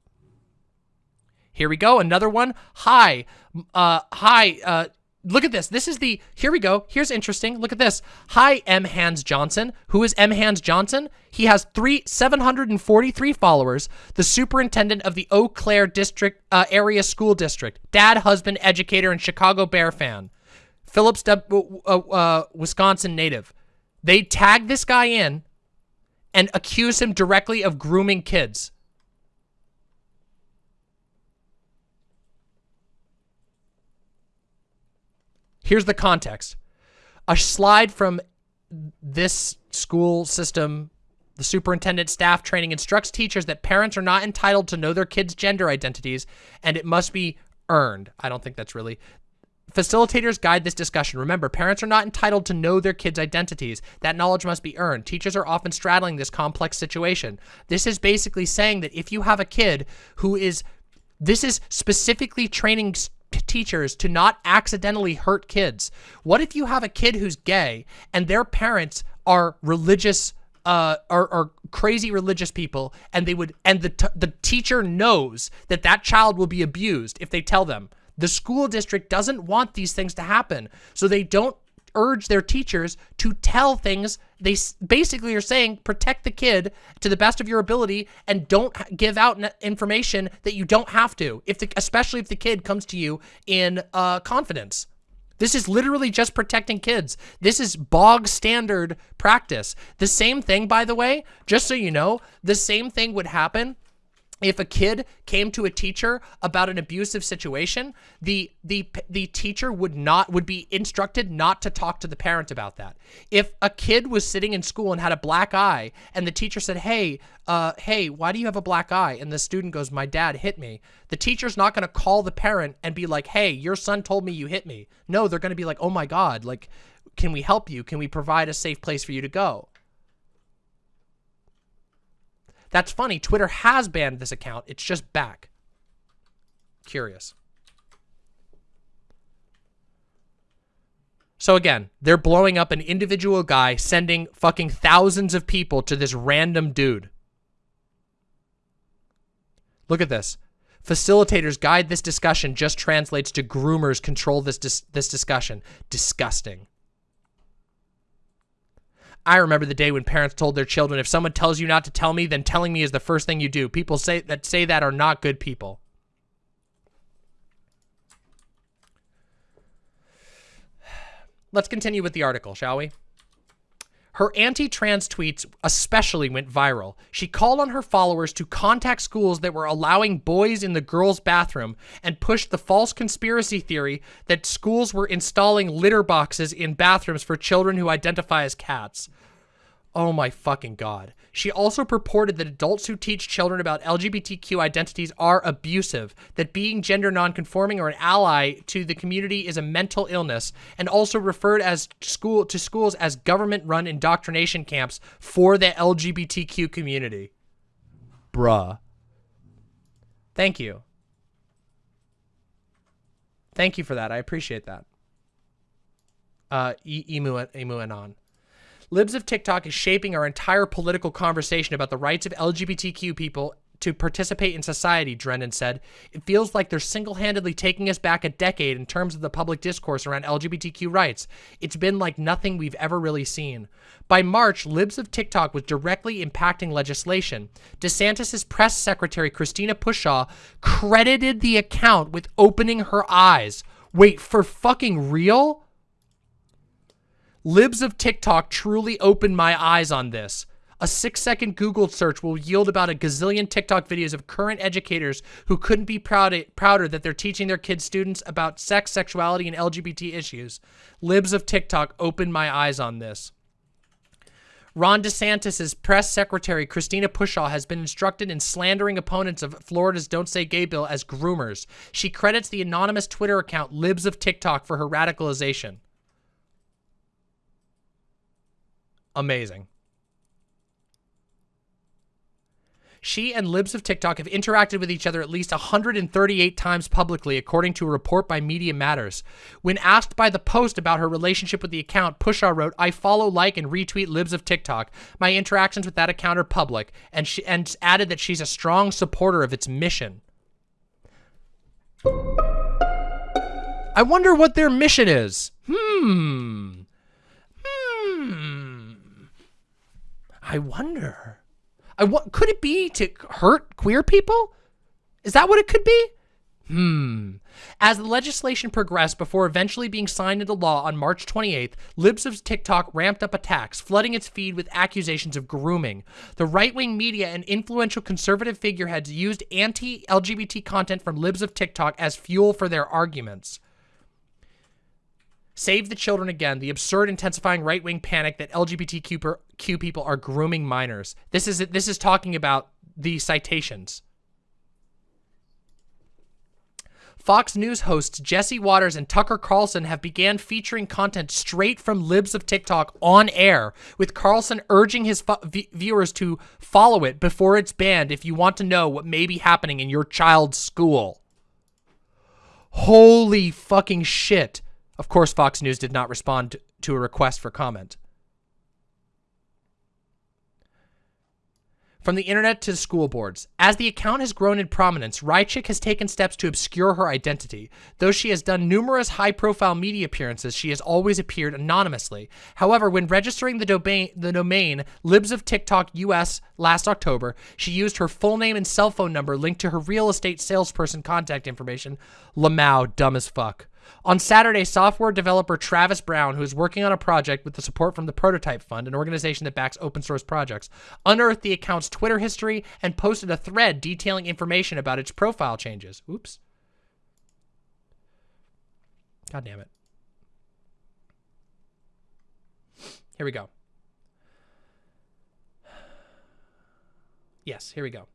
Here we go. Another one. Hi. Uh, hi. Uh, look at this. This is the, here we go. Here's interesting. Look at this. Hi, M. Hans Johnson. Who is M. Hans Johnson? He has three, 743 followers, the superintendent of the Eau Claire district, uh, area school district, dad, husband, educator, and Chicago Bear fan. Phillips, uh, uh, Wisconsin native. They tag this guy in and accuse him directly of grooming kids. Here's the context. A slide from this school system, the superintendent staff training instructs teachers that parents are not entitled to know their kids' gender identities and it must be earned. I don't think that's really. Facilitators guide this discussion. Remember, parents are not entitled to know their kids' identities. That knowledge must be earned. Teachers are often straddling this complex situation. This is basically saying that if you have a kid who is, this is specifically training teachers to not accidentally hurt kids. What if you have a kid who's gay and their parents are religious uh, are, are crazy religious people and they would and the the teacher knows that that child will be abused if they tell them the school district doesn't want these things to happen so they don't urge their teachers to tell things. They basically are saying protect the kid to the best of your ability and don't give out information that you don't have to, if the, especially if the kid comes to you in uh, confidence. This is literally just protecting kids. This is bog standard practice. The same thing, by the way, just so you know, the same thing would happen if a kid came to a teacher about an abusive situation, the the the teacher would not would be instructed not to talk to the parent about that. If a kid was sitting in school and had a black eye, and the teacher said, "Hey, uh, hey, why do you have a black eye?" and the student goes, "My dad hit me," the teacher's not going to call the parent and be like, "Hey, your son told me you hit me." No, they're going to be like, "Oh my God, like, can we help you? Can we provide a safe place for you to go?" That's funny. Twitter has banned this account. It's just back. Curious. So again, they're blowing up an individual guy, sending fucking thousands of people to this random dude. Look at this. Facilitators guide this discussion just translates to groomers control this dis this discussion. Disgusting. I remember the day when parents told their children, if someone tells you not to tell me, then telling me is the first thing you do. People say that say that are not good people. Let's continue with the article, shall we? Her anti-trans tweets especially went viral. She called on her followers to contact schools that were allowing boys in the girls' bathroom and pushed the false conspiracy theory that schools were installing litter boxes in bathrooms for children who identify as cats. Oh my fucking god. She also purported that adults who teach children about LGBTQ identities are abusive, that being gender nonconforming or an ally to the community is a mental illness, and also referred as school to schools as government-run indoctrination camps for the LGBTQ community. Bruh. Thank you. Thank you for that. I appreciate that. Uh, Emu, Emu Anon. Libs of TikTok is shaping our entire political conversation about the rights of LGBTQ people to participate in society, Drennen said. It feels like they're single-handedly taking us back a decade in terms of the public discourse around LGBTQ rights. It's been like nothing we've ever really seen. By March, Libs of TikTok was directly impacting legislation. DeSantis' press secretary, Christina Pushaw, credited the account with opening her eyes. Wait, for fucking real? Libs of TikTok truly opened my eyes on this. A six second Google search will yield about a gazillion TikTok videos of current educators who couldn't be proud prouder that they're teaching their kids students about sex, sexuality, and LGBT issues. Libs of TikTok opened my eyes on this. Ron DeSantis' press secretary, Christina Pushaw, has been instructed in slandering opponents of Florida's Don't Say Gay bill as groomers. She credits the anonymous Twitter account Libs of TikTok for her radicalization. Amazing. She and Libs of TikTok have interacted with each other at least 138 times publicly, according to a report by Media Matters. When asked by the Post about her relationship with the account, Pushaw wrote, I follow, like, and retweet Libs of TikTok. My interactions with that account are public, and, she, and added that she's a strong supporter of its mission. I wonder what their mission is. Hmm. I wonder. I wa- could it be to hurt queer people? Is that what it could be? Hmm. As the legislation progressed before eventually being signed into law on March 28th, Libs of TikTok ramped up attacks, flooding its feed with accusations of grooming. The right-wing media and influential conservative figureheads used anti-LGBT content from Libs of TikTok as fuel for their arguments. Save the children again, the absurd intensifying right-wing panic that LGBTQ people are grooming minors. This is this is talking about the citations. Fox News hosts Jesse Watters and Tucker Carlson have began featuring content straight from libs of TikTok on air, with Carlson urging his viewers to follow it before it's banned if you want to know what may be happening in your child's school. Holy fucking shit. Of course, Fox News did not respond to a request for comment. From the internet to school boards. As the account has grown in prominence, Raichik has taken steps to obscure her identity. Though she has done numerous high-profile media appearances, she has always appeared anonymously. However, when registering the domain, the domain Libs of TikTok US last October, she used her full name and cell phone number linked to her real estate salesperson contact information. Lamau, dumb as fuck. On Saturday, software developer Travis Brown, who is working on a project with the support from the Prototype Fund, an organization that backs open source projects, unearthed the account's Twitter history and posted a thread detailing information about its profile changes. Oops. God damn it. Here we go. Yes, here we go.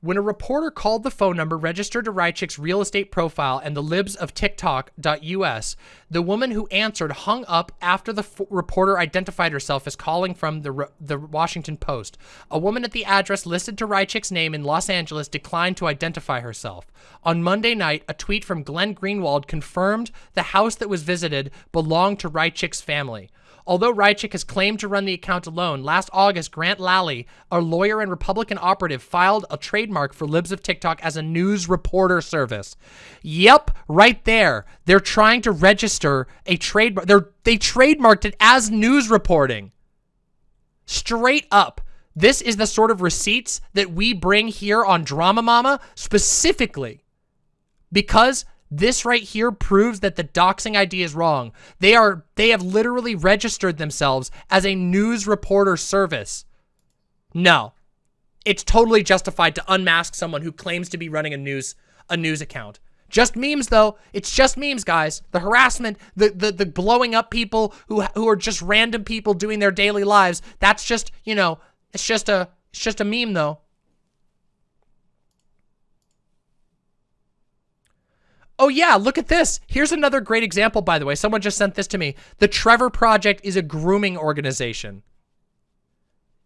When a reporter called the phone number registered to Raichik's real estate profile and the libs of TikTok.us, the woman who answered hung up after the reporter identified herself as calling from the, the Washington Post. A woman at the address listed to Raichik's name in Los Angeles declined to identify herself. On Monday night, a tweet from Glenn Greenwald confirmed the house that was visited belonged to Raichik's family. Although Raichik has claimed to run the account alone, last August, Grant Lally, a lawyer and Republican operative, filed a trademark for Libs of TikTok as a news reporter service. Yep, right there. They're trying to register a trademark. They're, they trademarked it as news reporting. Straight up. This is the sort of receipts that we bring here on Drama Mama specifically because this right here proves that the doxing idea is wrong. They are they have literally registered themselves as a news reporter service. No. It's totally justified to unmask someone who claims to be running a news a news account. Just memes though. It's just memes, guys. The harassment, the the the blowing up people who who are just random people doing their daily lives. That's just, you know, it's just a it's just a meme though. Oh yeah, look at this. Here's another great example, by the way. Someone just sent this to me. The Trevor Project is a grooming organization.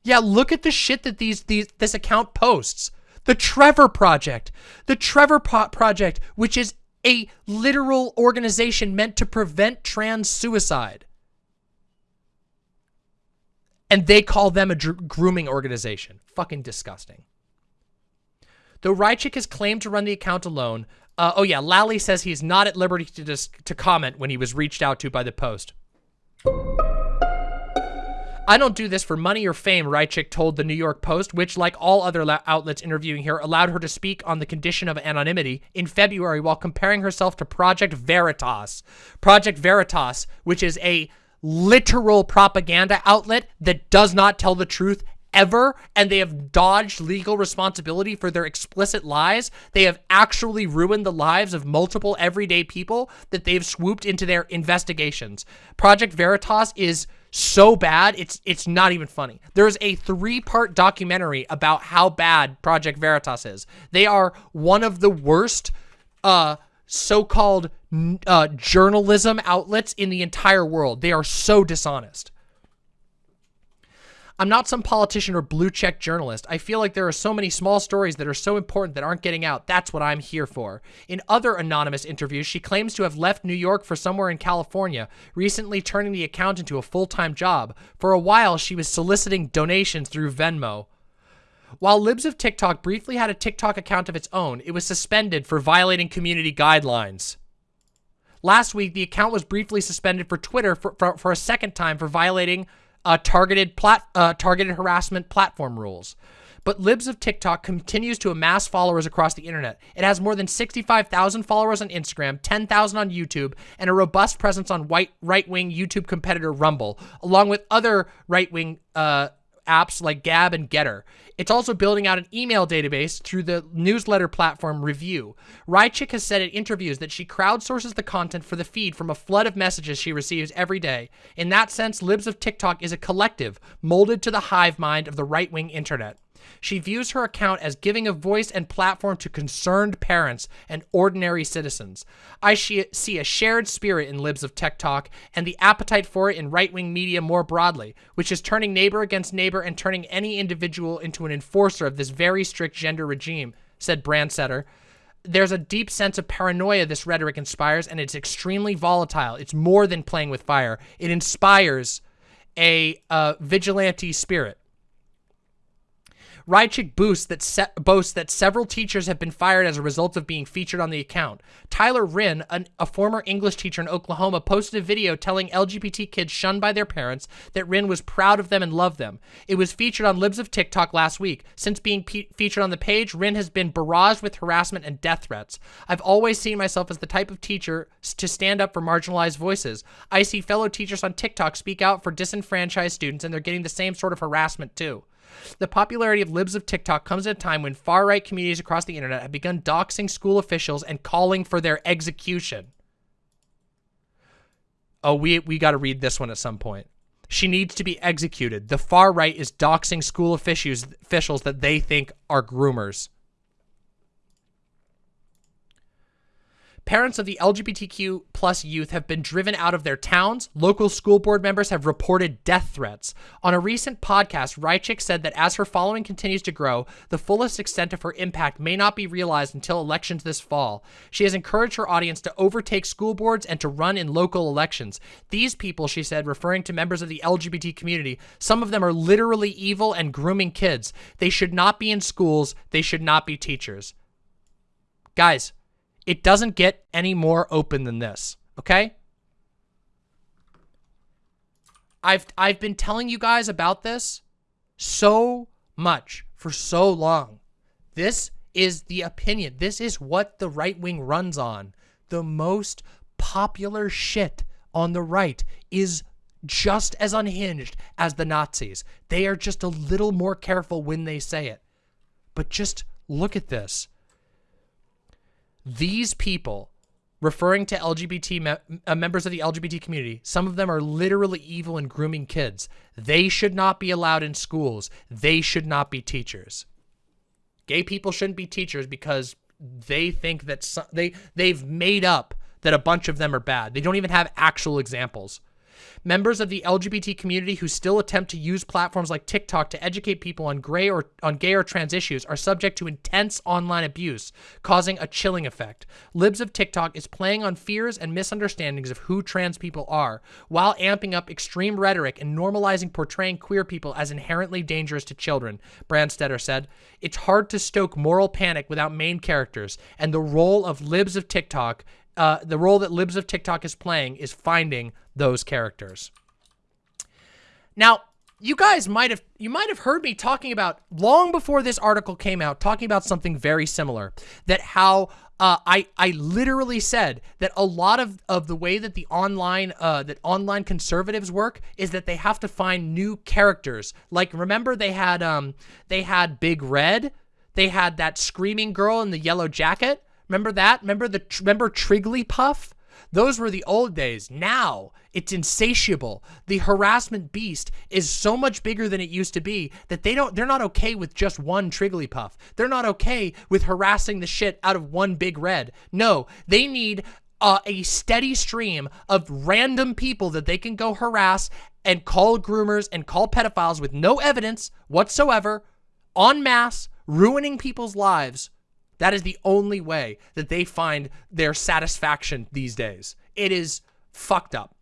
Yeah, look at the shit that these these this account posts. The Trevor Project. The Trevor po Project, which is a literal organization meant to prevent trans suicide. And they call them a grooming organization. Fucking disgusting. Though Raichik has claimed to run the account alone, uh, oh yeah, Lally says he's not at liberty to, dis to comment when he was reached out to by the Post. I don't do this for money or fame, Raichik told the New York Post, which, like all other outlets interviewing her, allowed her to speak on the condition of anonymity in February while comparing herself to Project Veritas. Project Veritas, which is a literal propaganda outlet that does not tell the truth ever and they have dodged legal responsibility for their explicit lies. They have actually ruined the lives of multiple everyday people that they've swooped into their investigations. Project Veritas is so bad, it's it's not even funny. There's a three-part documentary about how bad Project Veritas is. They are one of the worst uh so-called uh, journalism outlets in the entire world. They are so dishonest. I'm not some politician or blue check journalist. I feel like there are so many small stories that are so important that aren't getting out. That's what I'm here for. In other anonymous interviews, she claims to have left New York for somewhere in California, recently turning the account into a full-time job. For a while, she was soliciting donations through Venmo. While Libs of TikTok briefly had a TikTok account of its own, it was suspended for violating community guidelines. Last week, the account was briefly suspended for Twitter for, for, for a second time for violating uh, targeted plat uh, targeted harassment platform rules. But Libs of TikTok continues to amass followers across the internet. It has more than 65,000 followers on Instagram, 10,000 on YouTube, and a robust presence on white right-wing YouTube competitor Rumble, along with other right-wing uh, apps like Gab and Gettr. It's also building out an email database through the newsletter platform Revue. Raichik has said in interviews that she crowdsources the content for the feed from a flood of messages she receives every day. In that sense, Libs of TikTok is a collective, molded to the hive mind of the right-wing internet. She views her account as giving a voice and platform to concerned parents and ordinary citizens. I see a shared spirit in Libs of TikTok and the appetite for it in right-wing media more broadly, which is turning neighbor against neighbor and turning any individual into an enforcer of this very strict gender regime, said Branstetter. There's a deep sense of paranoia this rhetoric inspires, and it's extremely volatile. It's more than playing with fire. It inspires a uh, vigilante spirit. Raichik boasts that, boasts that several teachers have been fired as a result of being featured on the account. Tyler Wrynn, an, a former English teacher in Oklahoma, posted a video telling LGBT kids shunned by their parents that Wrynn was proud of them and loved them. It was featured on Libs of TikTok last week. Since being featured on the page, Wrynn has been barraged with harassment and death threats. I've always seen myself as the type of teacher to stand up for marginalized voices. I see fellow teachers on TikTok speak out for disenfranchised students and they're getting the same sort of harassment too. The popularity of libs of TikTok comes at a time when far-right communities across the internet have begun doxing school officials and calling for their execution. Oh, we, we got to read this one at some point. She needs to be executed. The far right is doxing school officials, officials that they think are groomers. Parents of the LGBTQ plus youth have been driven out of their towns. Local school board members have reported death threats. On a recent podcast, Raichik said that as her following continues to grow, the fullest extent of her impact may not be realized until elections this fall. She has encouraged her audience to overtake school boards and to run in local elections. These people, she said, referring to members of the LGBT community, some of them are literally evil and grooming kids. They should not be in schools. They should not be teachers. Guys, it doesn't get any more open than this, okay? I've I've been telling you guys about this so much for so long. This is the opinion. This is what the right wing runs on. The most popular shit on the right is just as unhinged as the Nazis. They are just a little more careful when they say it. But just look at this. These people, referring to LGBT me uh, members of the LGBT community, some of them are literally evil and grooming kids. They should not be allowed in schools. They should not be teachers. Gay people shouldn't be teachers because they think that some, they they've made up that a bunch of them are bad. They don't even have actual examples. Members of the LGBT community who still attempt to use platforms like TikTok to educate people on gray or on gay or trans issues are subject to intense online abuse, causing a chilling effect. Libs of TikTok is playing on fears and misunderstandings of who trans people are, while amping up extreme rhetoric and normalizing portraying queer people as inherently dangerous to children, Branstetter said. It's hard to stoke moral panic without main characters, and the role of Libs of TikTok uh, the role that Libs of TikTok is playing is finding those characters. Now, you guys might have you might have heard me talking about long before this article came out, talking about something very similar. That how uh, I I literally said that a lot of of the way that the online uh, that online conservatives work is that they have to find new characters. Like remember they had um they had Big Red, they had that screaming girl in the yellow jacket. Remember that? Remember the remember Trigglypuff? Those were the old days. Now, it's insatiable. The harassment beast is so much bigger than it used to be that they don't they're not okay with just one Trigglypuff. They're not okay with harassing the shit out of one big red. No, they need uh, a steady stream of random people that they can go harass and call groomers and call pedophiles with no evidence whatsoever, en masse, ruining people's lives that is the only way that they find their satisfaction these days. It is fucked up.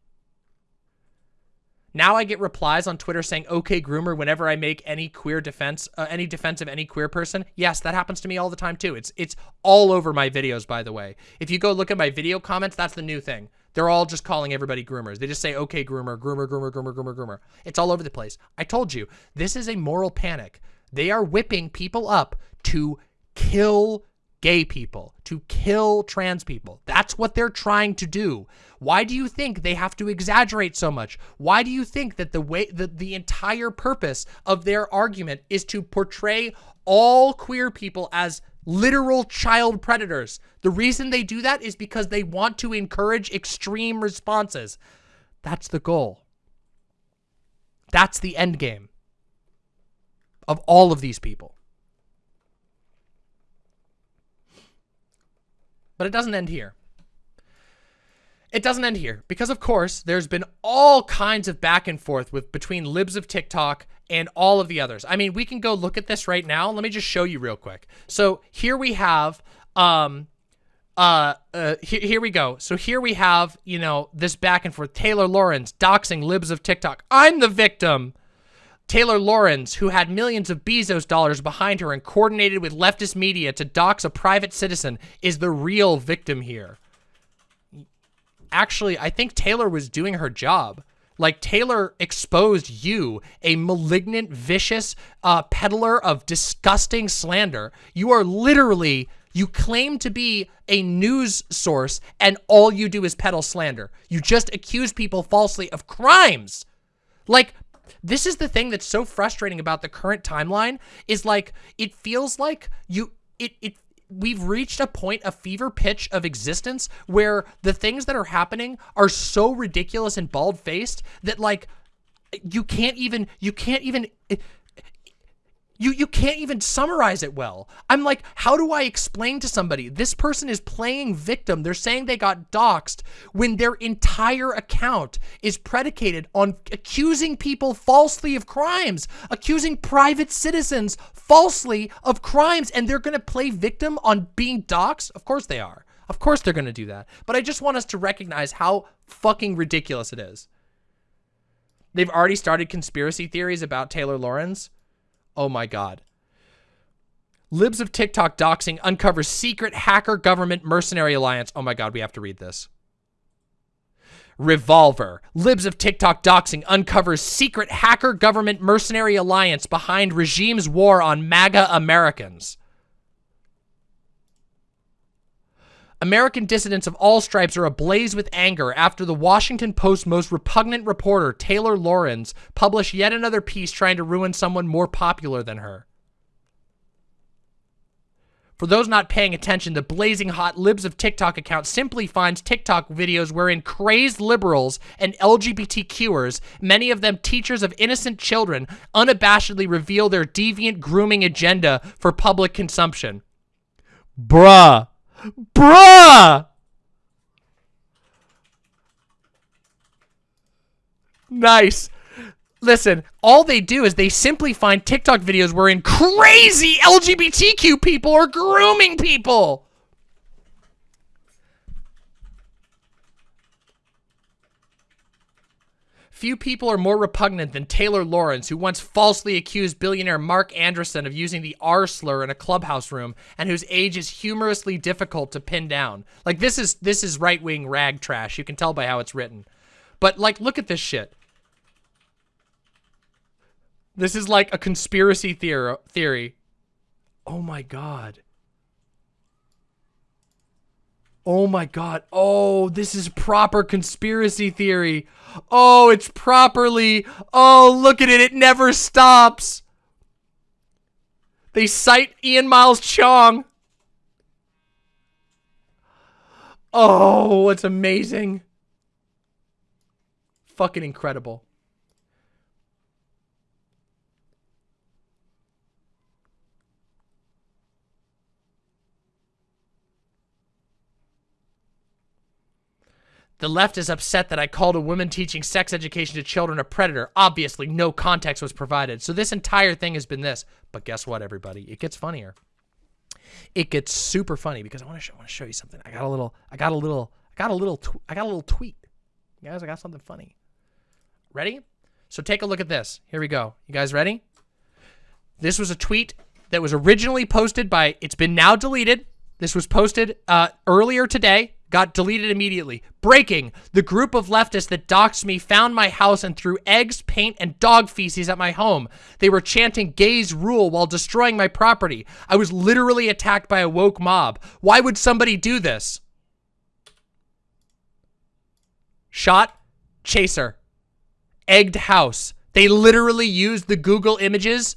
Now I get replies on Twitter saying "Okay, groomer" whenever I make any queer defense, uh, any defense of any queer person. Yes, that happens to me all the time too. It's it's all over my videos, by the way. If you go look at my video comments, that's the new thing. They're all just calling everybody groomers. They just say "Okay, groomer," groomer, groomer, groomer, groomer, groomer. It's all over the place. I told you this is a moral panic. They are whipping people up to kill gay people, to kill trans people. That's what they're trying to do. Why do you think they have to exaggerate so much? Why do you think that the way that the entire purpose of their argument is to portray all queer people as literal child predators? The reason they do that is because they want to encourage extreme responses. That's the goal. That's the end game of all of these people. But it doesn't end here. It doesn't end here because, of course, there's been all kinds of back and forth with between libs of TikTok and all of the others. I mean, we can go look at this right now. Let me just show you real quick. So here we have, um, uh, uh, here, here we go. So here we have, you know, this back and forth. Taylor Lorenz doxing libs of TikTok. I'm the victim. Taylor Lorenz, who had millions of Bezos dollars behind her and coordinated with leftist media to dox a private citizen, is the real victim here. Actually, I think Taylor was doing her job. Like, Taylor exposed you, a malignant, vicious uh, peddler of disgusting slander. You are literally, you claim to be a news source, and all you do is peddle slander. You just accuse people falsely of crimes. Like, this is the thing that's so frustrating about the current timeline is like it feels like you it it we've reached a point a fever pitch of existence where the things that are happening are so ridiculous and bald-faced that like you can't even you can't even you you can't even summarize it well. I'm like, how do I explain to somebody this person is playing victim? They're saying they got doxxed when their entire account is predicated on accusing people falsely of crimes, accusing private citizens falsely of crimes, and they're gonna play victim on being doxxed? Of course they are. Of course they're gonna do that. But I just want us to recognize how fucking ridiculous it is. They've already started conspiracy theories about Taylor Lorenz. Oh my God. Libs of TikTok doxing uncovers secret hacker government mercenary alliance. Oh my God, we have to read this. Revolver. Libs of TikTok doxing uncovers secret hacker government mercenary alliance behind regime's war on MAGA Americans. American dissidents of all stripes are ablaze with anger after the Washington Post's most repugnant reporter, Taylor Lorenz, published yet another piece trying to ruin someone more popular than her. For those not paying attention, the blazing hot libs of TikTok account simply finds TikTok videos wherein crazed liberals and LGBTQers, many of them teachers of innocent children, unabashedly reveal their deviant grooming agenda for public consumption. Bruh. Bruh! Nice. Listen, all they do is they simply find TikTok videos wherein crazy LGBTQ people are grooming people. Few people are more repugnant than Taylor Lorenz, who once falsely accused billionaire Marc Andreessen of using the R slur in a clubhouse room and whose age is humorously difficult to pin down. Like this is this is right-wing rag trash. You can tell by how it's written. But like look at this shit. This is like a conspiracy theory. Oh my god. Oh my god. Oh, this is proper conspiracy theory. Oh, it's properly. Oh, look at it. It never stops. They cite Ian Miles Cheong. Oh, it's amazing. Fucking incredible. The left is upset that I called a woman teaching sex education to children a predator. Obviously, no context was provided. So this entire thing has been this. But guess what, everybody? It gets funnier. It gets super funny because I want to show, you something. I got a little, I got a little, I got a little, I got a little tweet. Guys, I got something funny. Ready? So take a look at this. Here we go. You guys ready? This was a tweet that was originally posted by, it's been now deleted. This was posted uh, earlier today, got deleted immediately. Breaking, the group of leftists that doxed me found my house and threw eggs, paint, and dog feces at my home. They were chanting gays rule while destroying my property. I was literally attacked by a woke mob. Why would somebody do this? Shot, chaser, egged house. They literally used the Google images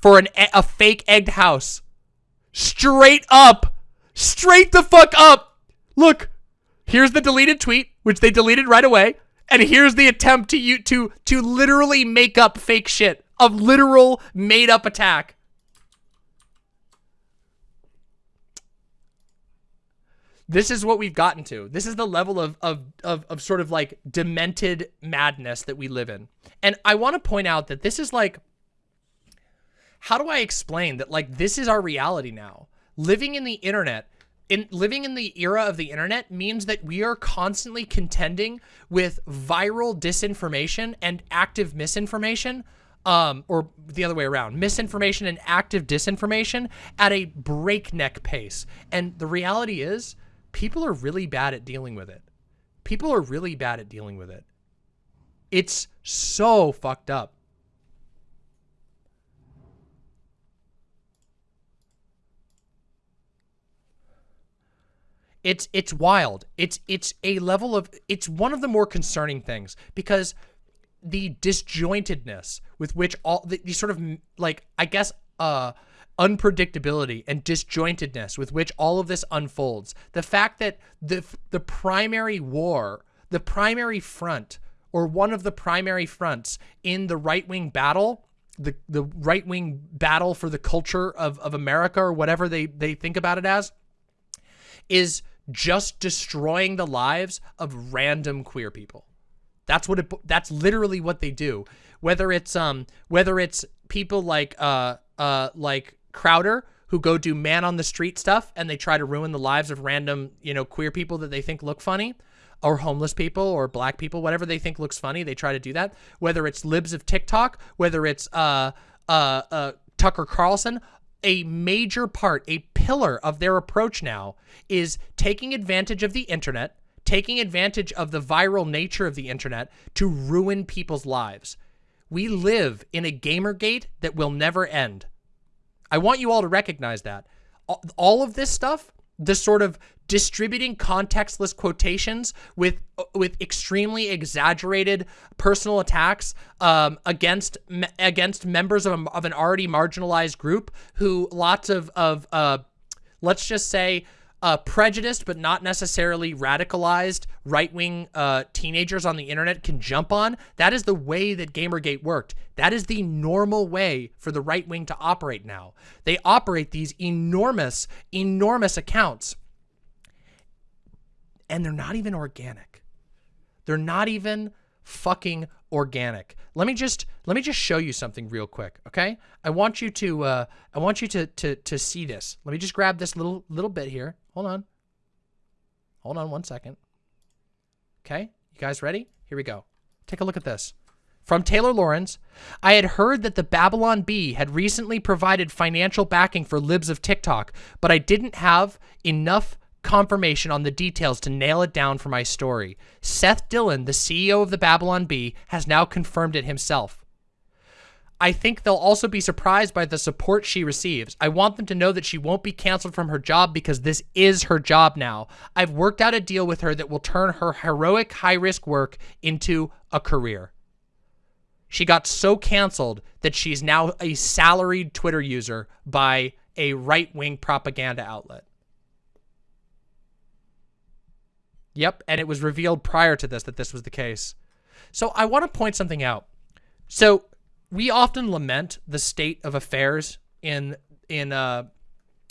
for an a fake egged house. Straight up. Straight the fuck up. Look, here's the deleted tweet, which they deleted right away, and here's the attempt to you to to literally make up fake shit. of literal made up attack. This is what we've gotten to. This is the level of, of, of, of sort of like demented madness that we live in. And I want to point out that this is like how do I explain that like this is our reality now? Living in the internet, in living in the era of the internet means that we are constantly contending with viral disinformation and active misinformation um, or the other way around, misinformation and active disinformation at a breakneck pace. And the reality is people are really bad at dealing with it. People are really bad at dealing with it. It's so fucked up. It's it's wild. It's it's a level of it's one of the more concerning things because the disjointedness with which all the, the sort of like I guess uh unpredictability and disjointedness with which all of this unfolds. The fact that the the primary war, the primary front or one of the primary fronts in the right-wing battle the the right wing battle for the culture of, of America or whatever they, they think about it as is just destroying the lives of random queer people. That's what it that's literally what they do. Whether it's um whether it's people like uh uh like Crowder who go do man on the street stuff and they try to ruin the lives of random, you know, queer people that they think look funny or homeless people or black people, whatever they think looks funny, they try to do that. Whether it's libs of TikTok, whether it's uh uh uh Tucker Carlson, a major part, a pillar of their approach now is taking advantage of the internet, taking advantage of the viral nature of the internet to ruin people's lives. We live in a Gamergate that will never end. I want you all to recognize that. All of this stuff, this sort of distributing contextless quotations with with extremely exaggerated personal attacks um, against against members of, a, of an already marginalized group who lots of of uh, let's just say uh, prejudiced but not necessarily radicalized right-wing uh, teenagers on the internet can jump on. That is the way that Gamergate worked. That is the normal way for the right wing to operate now. They operate these enormous, enormous accounts and they're not even organic. They're not even fucking organic. Let me just let me just show you something real quick, okay? I want you to uh I want you to to to see this. Let me just grab this little little bit here. Hold on. Hold on one second. Okay? You guys ready? Here we go. Take a look at this. From Taylor Lorenz, I had heard that the Babylon Bee had recently provided financial backing for libs of TikTok, but I didn't have enough confirmation on the details to nail it down for my story. Seth Dillon, the CEO of the Babylon Bee, has now confirmed it himself. I think they'll also be surprised by the support she receives. I want them to know that she won't be canceled from her job because this is her job now. I've worked out a deal with her that will turn her heroic high-risk work into a career. She got so canceled that she's now a salaried Twitter user by a right-wing propaganda outlet. Yep, and it was revealed prior to this that this was the case. So I want to point something out. So we often lament the state of affairs in in uh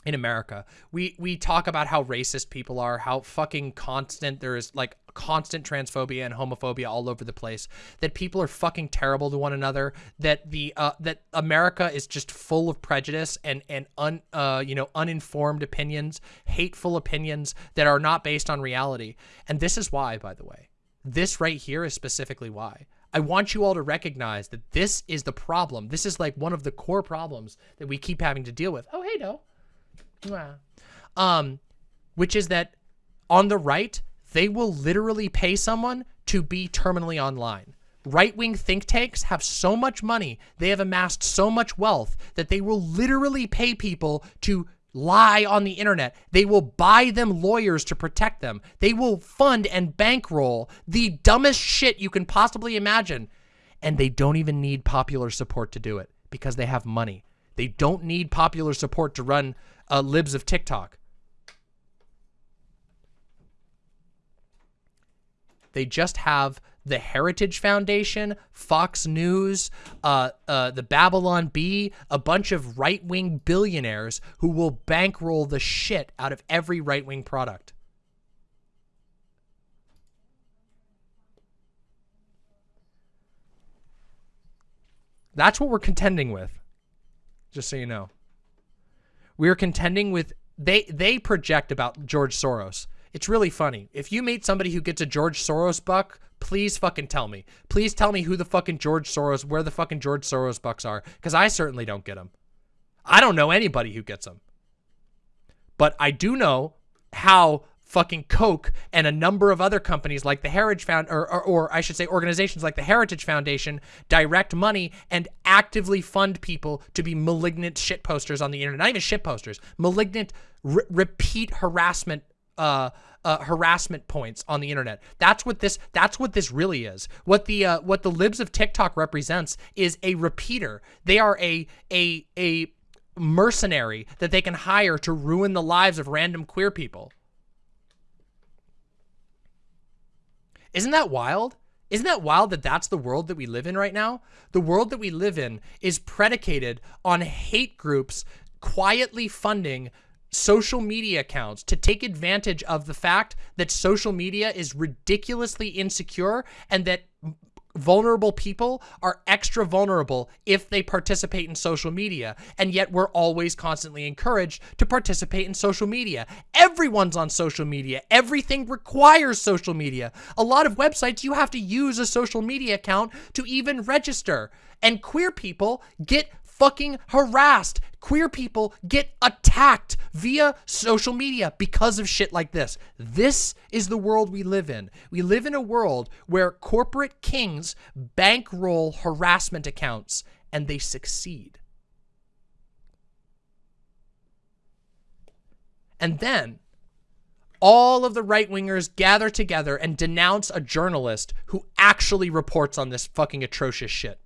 in America. We we talk about how racist people are, how fucking constant there is like constant transphobia and homophobia all over the place. That people are fucking terrible to one another. That the uh, that America is just full of prejudice and and un uh, you know uninformed opinions, hateful opinions that are not based on reality. And this is why, by the way, this right here is specifically why I want you all to recognize that this is the problem. This is like one of the core problems that we keep having to deal with. Oh, hey, no. Um, which is that on the right, they will literally pay someone to be terminally online. Right-wing think tanks have so much money, they have amassed so much wealth that they will literally pay people to lie on the internet. They will buy them lawyers to protect them. They will fund and bankroll the dumbest shit you can possibly imagine. And they don't even need popular support to do it because they have money. They don't need popular support to run uh, libs of TikTok. They just have the Heritage Foundation, Fox News, uh, uh, the Babylon Bee, a bunch of right-wing billionaires who will bankroll the shit out of every right-wing product. That's what we're contending with. Just so you know. We're contending with they they project about George Soros. It's really funny. If you meet somebody who gets a George Soros buck, please fucking tell me. Please tell me who the fucking George Soros, where the fucking George Soros bucks are, because I certainly don't get them. I don't know anybody who gets them. But I do know how fucking Koch and a number of other companies like the Heritage Found, or, or, or, I should say organizations like the Heritage Foundation direct money and actively fund people to be malignant shit posters on the internet. Not even shit posters, malignant repeat harassment uh, uh, harassment points on the internet. That's what this. That's what this really is. What the uh, what the libs of TikTok represents is a repeater. They are a a a mercenary that they can hire to ruin the lives of random queer people. Isn't that wild? Isn't that wild that that's the world that we live in right now? The world that we live in is predicated on hate groups quietly funding social media accounts to take advantage of the fact that social media is ridiculously insecure and that vulnerable people are extra vulnerable if they participate in social media. And yet we're always constantly encouraged to participate in social media. Everyone's on social media. Everything requires social media. A lot of websites, you have to use a social media account to even register. And queer people get fucking harassed. Queer people get attacked via social media because of shit like this. This is the world we live in. We live in a world where corporate kings bankroll harassment accounts and they succeed. And then all of the right wingers gather together and denounce a journalist who actually reports on this fucking atrocious shit.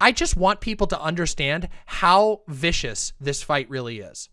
I just want people to understand how vicious this fight really is.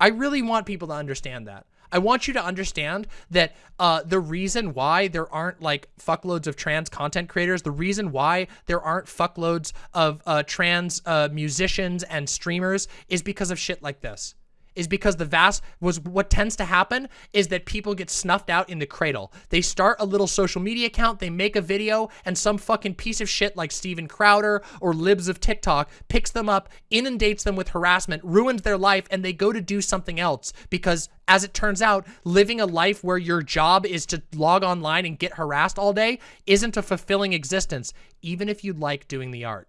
I really want people to understand that. I want you to understand that uh, the reason why there aren't like fuckloads of trans content creators, the reason why there aren't fuckloads of uh, trans uh, musicians and streamers is because of shit like this is because the vast was what tends to happen is that people get snuffed out in the cradle. They start a little social media account, they make a video, and some fucking piece of shit like Steven Crowder or libs of TikTok picks them up, inundates them with harassment, ruins their life, and they go to do something else because as it turns out, living a life where your job is to log online and get harassed all day isn't a fulfilling existence, even if you like doing the art.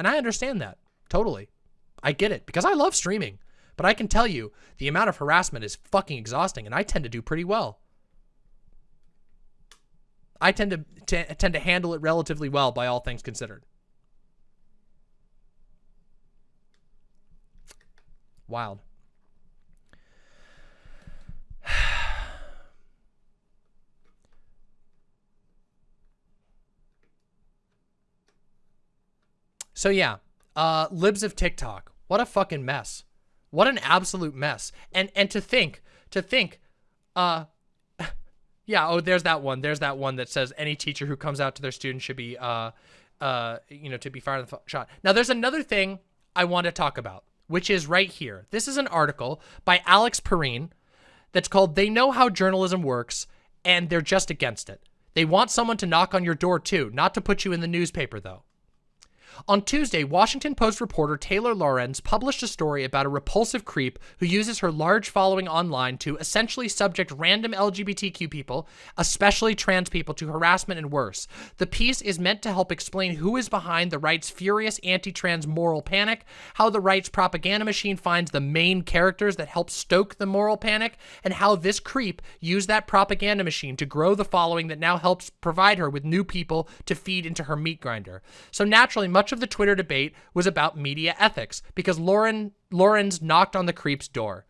And I understand that. Totally. I get it because I love streaming. But I can tell you the amount of harassment is fucking exhausting and I tend to do pretty well. I tend to tend to handle it relatively well by all things considered. Wild. So yeah, uh, libs of TikTok. What a fucking mess. What an absolute mess. And and to think, to think, uh, yeah. Oh, there's that one. There's that one that says any teacher who comes out to their students should be, uh, uh, you know, to be fired on the shot. Now, there's another thing I want to talk about, which is right here. This is an article by Alex Pareene that's called "They Know How Journalism Works and They're Just Against It." They want someone to knock on your door too, not to put you in the newspaper though. On Tuesday, Washington Post reporter Taylor Lorenz published a story about a repulsive creep who uses her large following online to essentially subject random LGBTQ people, especially trans people, to harassment and worse. The piece is meant to help explain who is behind the right's furious anti-trans moral panic, how the right's propaganda machine finds the main characters that help stoke the moral panic, and how this creep used that propaganda machine to grow the following that now helps provide her with new people to feed into her meat grinder. So naturally, much of the Twitter debate was about media ethics because Lorenz knocked on the creep's door.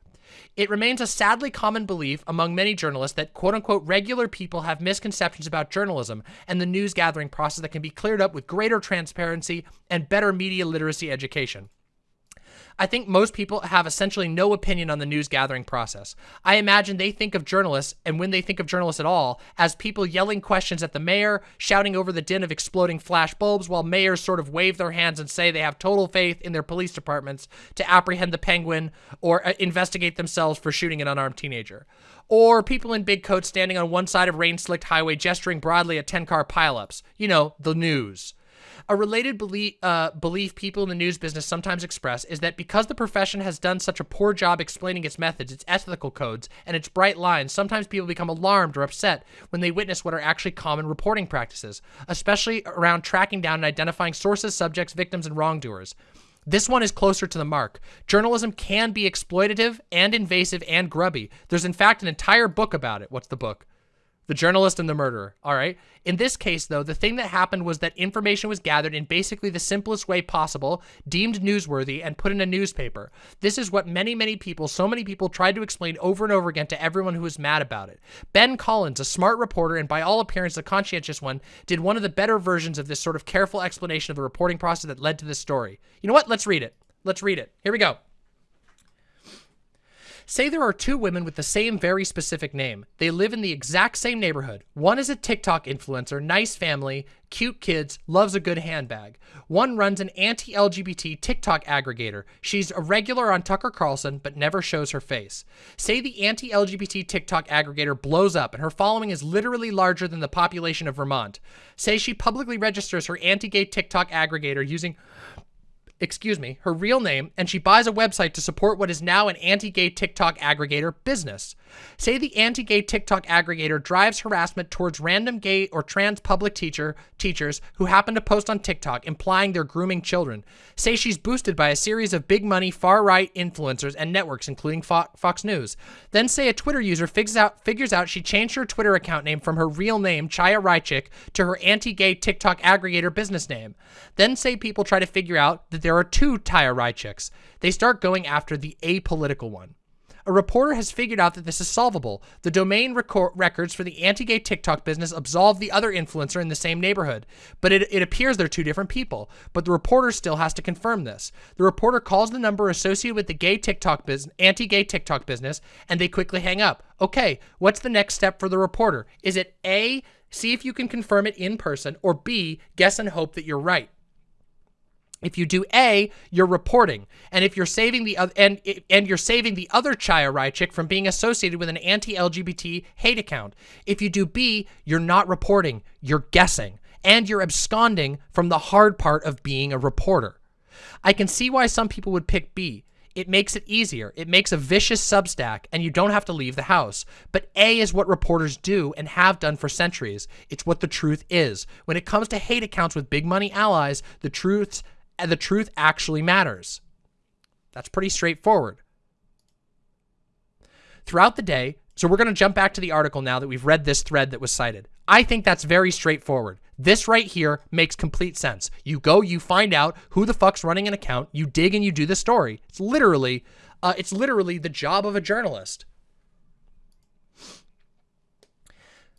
It remains a sadly common belief among many journalists that quote unquote regular people have misconceptions about journalism and the news gathering process that can be cleared up with greater transparency and better media literacy education. I think most people have essentially no opinion on the news gathering process. I imagine they think of journalists, and when they think of journalists at all, as people yelling questions at the mayor, shouting over the din of exploding flash bulbs, while mayors sort of wave their hands and say they have total faith in their police departments to apprehend the penguin or uh, investigate themselves for shooting an unarmed teenager. Or people in big coats standing on one side of rain-slicked highway gesturing broadly at 10-car pileups. You know, the news. A related belief, uh, belief people in the news business sometimes express is that because the profession has done such a poor job explaining its methods, its ethical codes, and its bright lines, sometimes people become alarmed or upset when they witness what are actually common reporting practices, especially around tracking down and identifying sources, subjects, victims, and wrongdoers. This one is closer to the mark. Journalism can be exploitative and invasive and grubby. There's in fact an entire book about it. What's the book? The journalist and the murderer. All right. In this case, though, the thing that happened was that information was gathered in basically the simplest way possible, deemed newsworthy, and put in a newspaper. This is what many, many people, so many people, tried to explain over and over again to everyone who was mad about it. Ben Collins, a smart reporter and by all appearance a conscientious one, did one of the better versions of this sort of careful explanation of the reporting process that led to this story. You know what? Let's read it. Let's read it. Here we go. Say there are two women with the same very specific name. They live in the exact same neighborhood. One is a TikTok influencer, nice family, cute kids, loves a good handbag. One runs an anti-LGBT TikTok aggregator. She's a regular on Tucker Carlson, but never shows her face. Say the anti-LGBT TikTok aggregator blows up and her following is literally larger than the population of Vermont. Say she publicly registers her anti-gay TikTok aggregator using excuse me, her real name, and she buys a website to support what is now an anti-gay TikTok aggregator business. Say the anti-gay TikTok aggregator drives harassment towards random gay or trans public teacher teachers who happen to post on TikTok implying they're grooming children. Say she's boosted by a series of big money far-right influencers and networks including Fo Fox News. Then say a Twitter user figures out figures out she changed her Twitter account name from her real name Chaya Raichik to her anti-gay TikTok aggregator business name. Then say people try to figure out that there are two Chaya Raichiks. They start going after the apolitical one. A reporter has figured out that this is solvable. The domain records for the anti-gay TikTok business absolve the other influencer in the same neighborhood, but it, it appears they're two different people. But the reporter still has to confirm this. The reporter calls the number associated with the gay TikTok business, anti-gay TikTok business, and they quickly hang up. Okay, what's the next step for the reporter? Is it A, see if you can confirm it in person, or B, guess and hope that you're right? If you do A, you're reporting, and if you're saving the other and and you're saving the other Chaya Raichik from being associated with an anti-LGBT hate account. If you do B, you're not reporting, you're guessing, and you're absconding from the hard part of being a reporter. I can see why some people would pick B. It makes it easier. It makes a vicious substack, and you don't have to leave the house. But A is what reporters do and have done for centuries. It's what the truth is. When it comes to hate accounts with big money allies, the truth's the truth actually matters. That's pretty straightforward. Throughout the day, so we're going to jump back to the article now that we've read this thread that was cited. I think that's very straightforward. This right here makes complete sense. You go, you find out who the fuck's running an account, you dig and you do the story. It's literally, uh, it's literally the job of a journalist.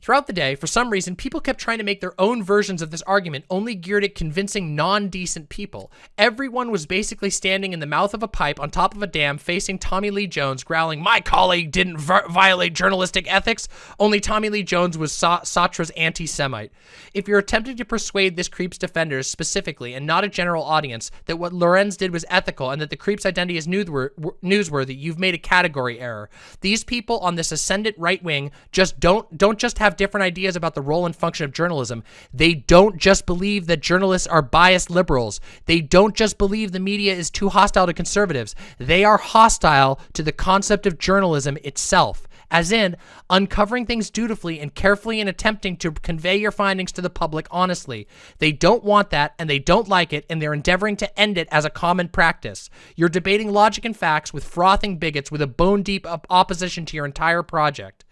Throughout the day, for some reason, people kept trying to make their own versions of this argument, only geared at convincing non-decent people. Everyone was basically standing in the mouth of a pipe on top of a dam facing Tommy Lee Jones, growling, my colleague didn't violate journalistic ethics, only Tommy Lee Jones was Sa Satra's anti-Semite. If you're attempting to persuade this creep's defenders specifically, and not a general audience, that what Lorenz did was ethical and that the creep's identity is newsworthy, you've made a category error. These people on this ascendant right wing just don't, don't just have have different ideas about the role and function of journalism. They don't just believe that journalists are biased liberals. They don't just believe the media is too hostile to conservatives. They are hostile to the concept of journalism itself as in uncovering things dutifully and carefully and attempting to convey your findings to the public honestly. They don't want that and they don't like it and they're endeavoring to end it as a common practice. You're debating logic and facts with frothing bigots with a bone deep opposition to your entire project.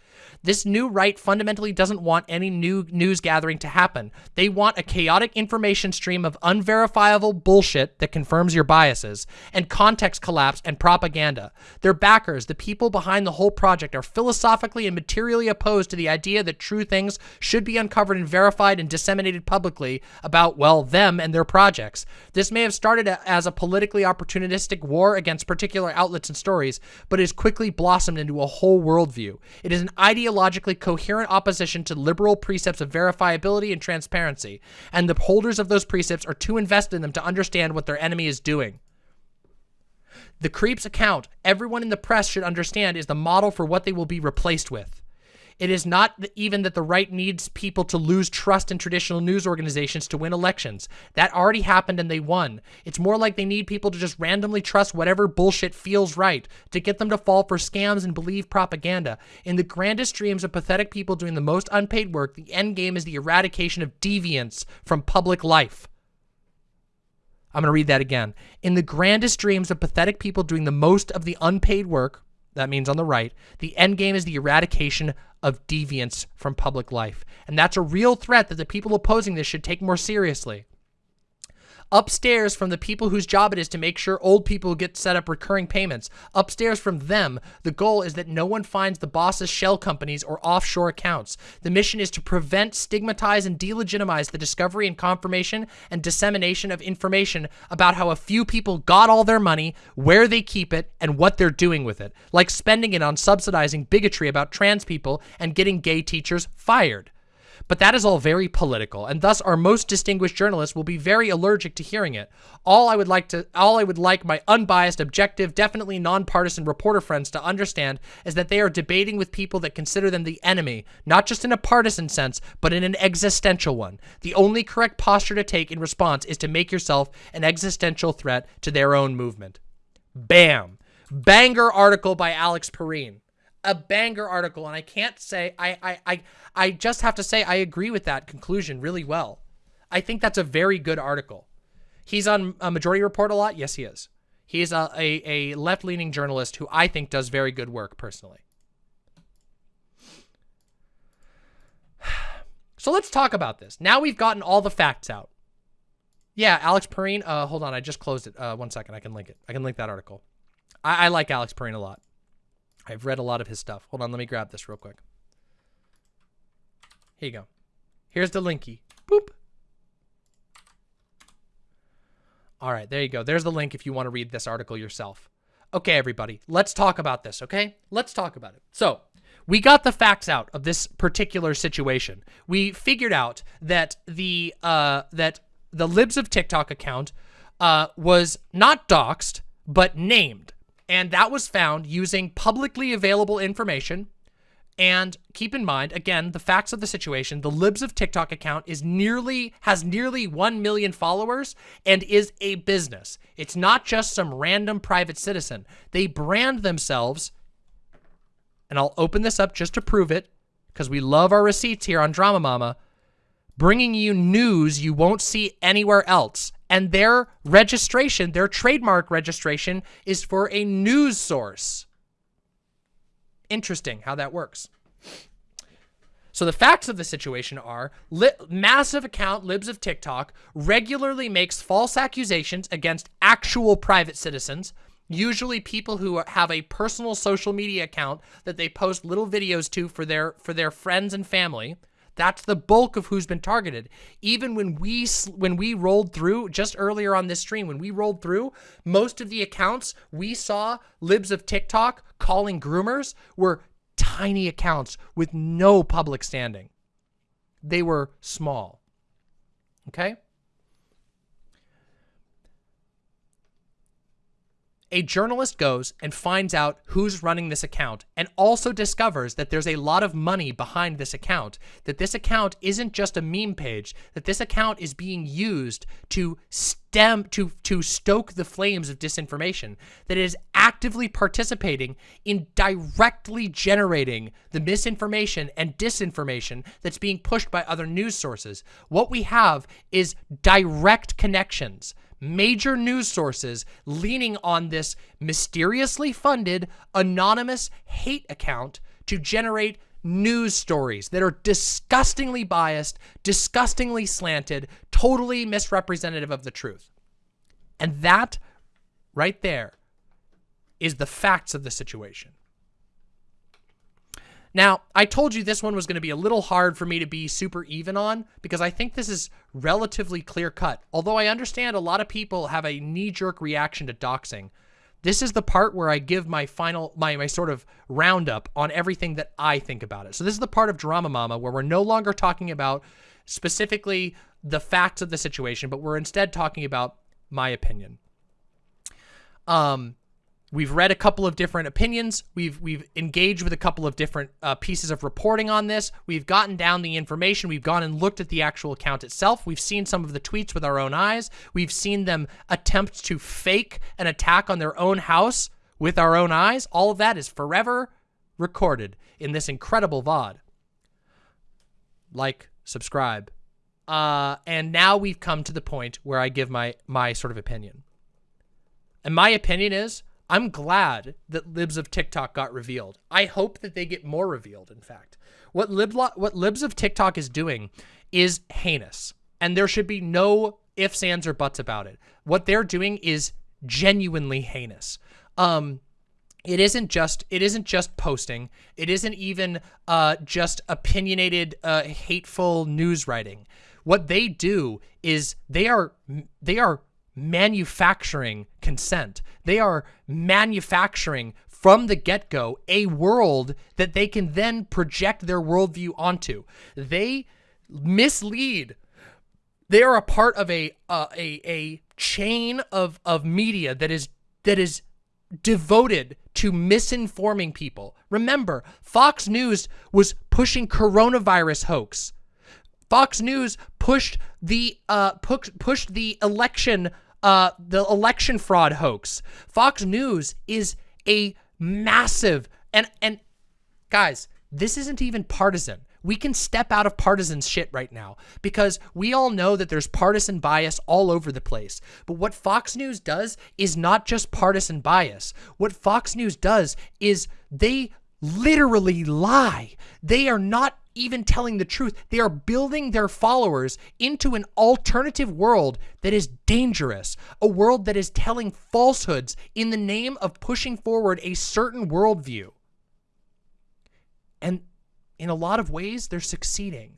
This new right fundamentally doesn't want any new news gathering to happen. They want a chaotic information stream of unverifiable bullshit that confirms your biases, and context collapse and propaganda. Their backers, the people behind the whole project, are philosophically and materially opposed to the idea that true things should be uncovered and verified and disseminated publicly about, well, them and their projects. This may have started as a politically opportunistic war against particular outlets and stories, but has quickly blossomed into a whole worldview. It is an ideology ideologically coherent opposition to liberal precepts of verifiability and transparency, and the holders of those precepts are too invested in them to understand what their enemy is doing. The creep's account, everyone in the press should understand, is the model for what they will be replaced with. It is not even that the right needs people to lose trust in traditional news organizations to win elections. That already happened and they won. It's more like they need people to just randomly trust whatever bullshit feels right, to get them to fall for scams and believe propaganda. In the grandest dreams of pathetic people doing the most unpaid work, the end game is the eradication of deviance from public life. I'm going to read that again. In the grandest dreams of pathetic people doing the most of the unpaid work, that means on the right, the end game is the eradication of deviance from public life. And that's a real threat that the people opposing this should take more seriously upstairs from the people whose job it is to make sure old people get set up recurring payments. Upstairs from them, the goal is that no one finds the boss's shell companies or offshore accounts. The mission is to prevent, stigmatize, and delegitimize the discovery and confirmation and dissemination of information about how a few people got all their money, where they keep it, and what they're doing with it, like spending it on subsidizing bigotry about trans people and getting gay teachers fired. But that is all very political, and thus our most distinguished journalists will be very allergic to hearing it. All I would like to, all I would like my unbiased, objective, definitely nonpartisan reporter friends to understand is that they are debating with people that consider them the enemy, not just in a partisan sense, but in an existential one. The only correct posture to take in response is to make yourself an existential threat to their own movement. Bam! Banger article by Alex Pareene a banger article, and I can't say I I I I just have to say I agree with that conclusion really well. I think that's a very good article. He's on a Majority Report a lot. Yes, he is. He's a, a, a left-leaning journalist who I think does very good work personally. So let's talk about this. Now we've gotten all the facts out. Yeah, Alex Pareene. Uh, hold on, I just closed it. Uh, one second, I can link it. I can link that article. I, I like Alex Pareene a lot. I've read a lot of his stuff. Hold on, let me grab this real quick. Here you go. Here's the linky. Boop. All right, there you go. There's the link if you want to read this article yourself. Okay, everybody, let's talk about this, okay? Let's talk about it. So, we got the facts out of this particular situation. We figured out that the uh, that the Libs of TikTok account uh, was not doxed, but named. And that was found using publicly available information. And keep in mind, again, the facts of the situation, the Libs of TikTok account is nearly, has nearly 1 million followers and is a business. It's not just some random private citizen. They brand themselves, and I'll open this up just to prove it, because we love our receipts here on Drama Mama, bringing you news you won't see anywhere else and their registration, their trademark registration is for a news source. Interesting how that works. So the facts of the situation are massive account Libs of TikTok regularly makes false accusations against actual private citizens, usually people who have a personal social media account that they post little videos to for their for their friends and family. That's the bulk of who's been targeted. Even when we when we rolled through just earlier on this stream, when we rolled through, most of the accounts we saw libs of TikTok calling groomers were tiny accounts with no public standing. They were small. Okay? A journalist goes and finds out who's running this account and also discovers that there's a lot of money behind this account, that this account isn't just a meme page, that this account is being used to stem, to, to stoke the flames of disinformation, that it is actively participating in directly generating the misinformation and disinformation that's being pushed by other news sources. What we have is direct connections major news sources leaning on this mysteriously funded anonymous hate account to generate news stories that are disgustingly biased, disgustingly slanted, totally misrepresentative of the truth. And that right there is the facts of the situation. Now, I told you this one was going to be a little hard for me to be super even on because I think this is relatively clear cut. Although I understand a lot of people have a knee-jerk reaction to doxing. This is the part where I give my final, my, my sort of roundup on everything that I think about it. So this is the part of Drama Mama where we're no longer talking about specifically the facts of the situation, but we're instead talking about my opinion. Um, We've read a couple of different opinions. We've we've engaged with a couple of different uh, pieces of reporting on this. We've gotten down the information. We've gone and looked at the actual account itself. We've seen some of the tweets with our own eyes. We've seen them attempt to fake an attack on their own house with our own eyes. All of that is forever recorded in this incredible VOD. Like, subscribe. Uh, and now we've come to the point where I give my my sort of opinion. And my opinion is I'm glad that libs of TikTok got revealed. I hope that they get more revealed, in fact. What, lib what libs of TikTok is doing is heinous, and there should be no ifs, ands, or buts about it. What they're doing is genuinely heinous. Um, it isn't just it isn't just posting. It isn't even uh, just opinionated, uh, hateful news writing. What they do is they are they are manufacturing consent. They are manufacturing from the get-go a world that they can then project their worldview onto. They mislead. They are a part of a uh, a a chain of of media that is that is devoted to misinforming people. Remember, Fox News was pushing coronavirus hoax. Fox News pushed the uh, pushed the election uh, the election fraud hoax. Fox News is a massive and and guys, this isn't even partisan. We can step out of partisan shit right now because we all know that there's partisan bias all over the place. But what Fox News does is not just partisan bias. What Fox News does is they literally lie. They are not even telling the truth. They are building their followers into an alternative world that is dangerous, a world that is telling falsehoods in the name of pushing forward a certain worldview. And in a lot of ways, they're succeeding.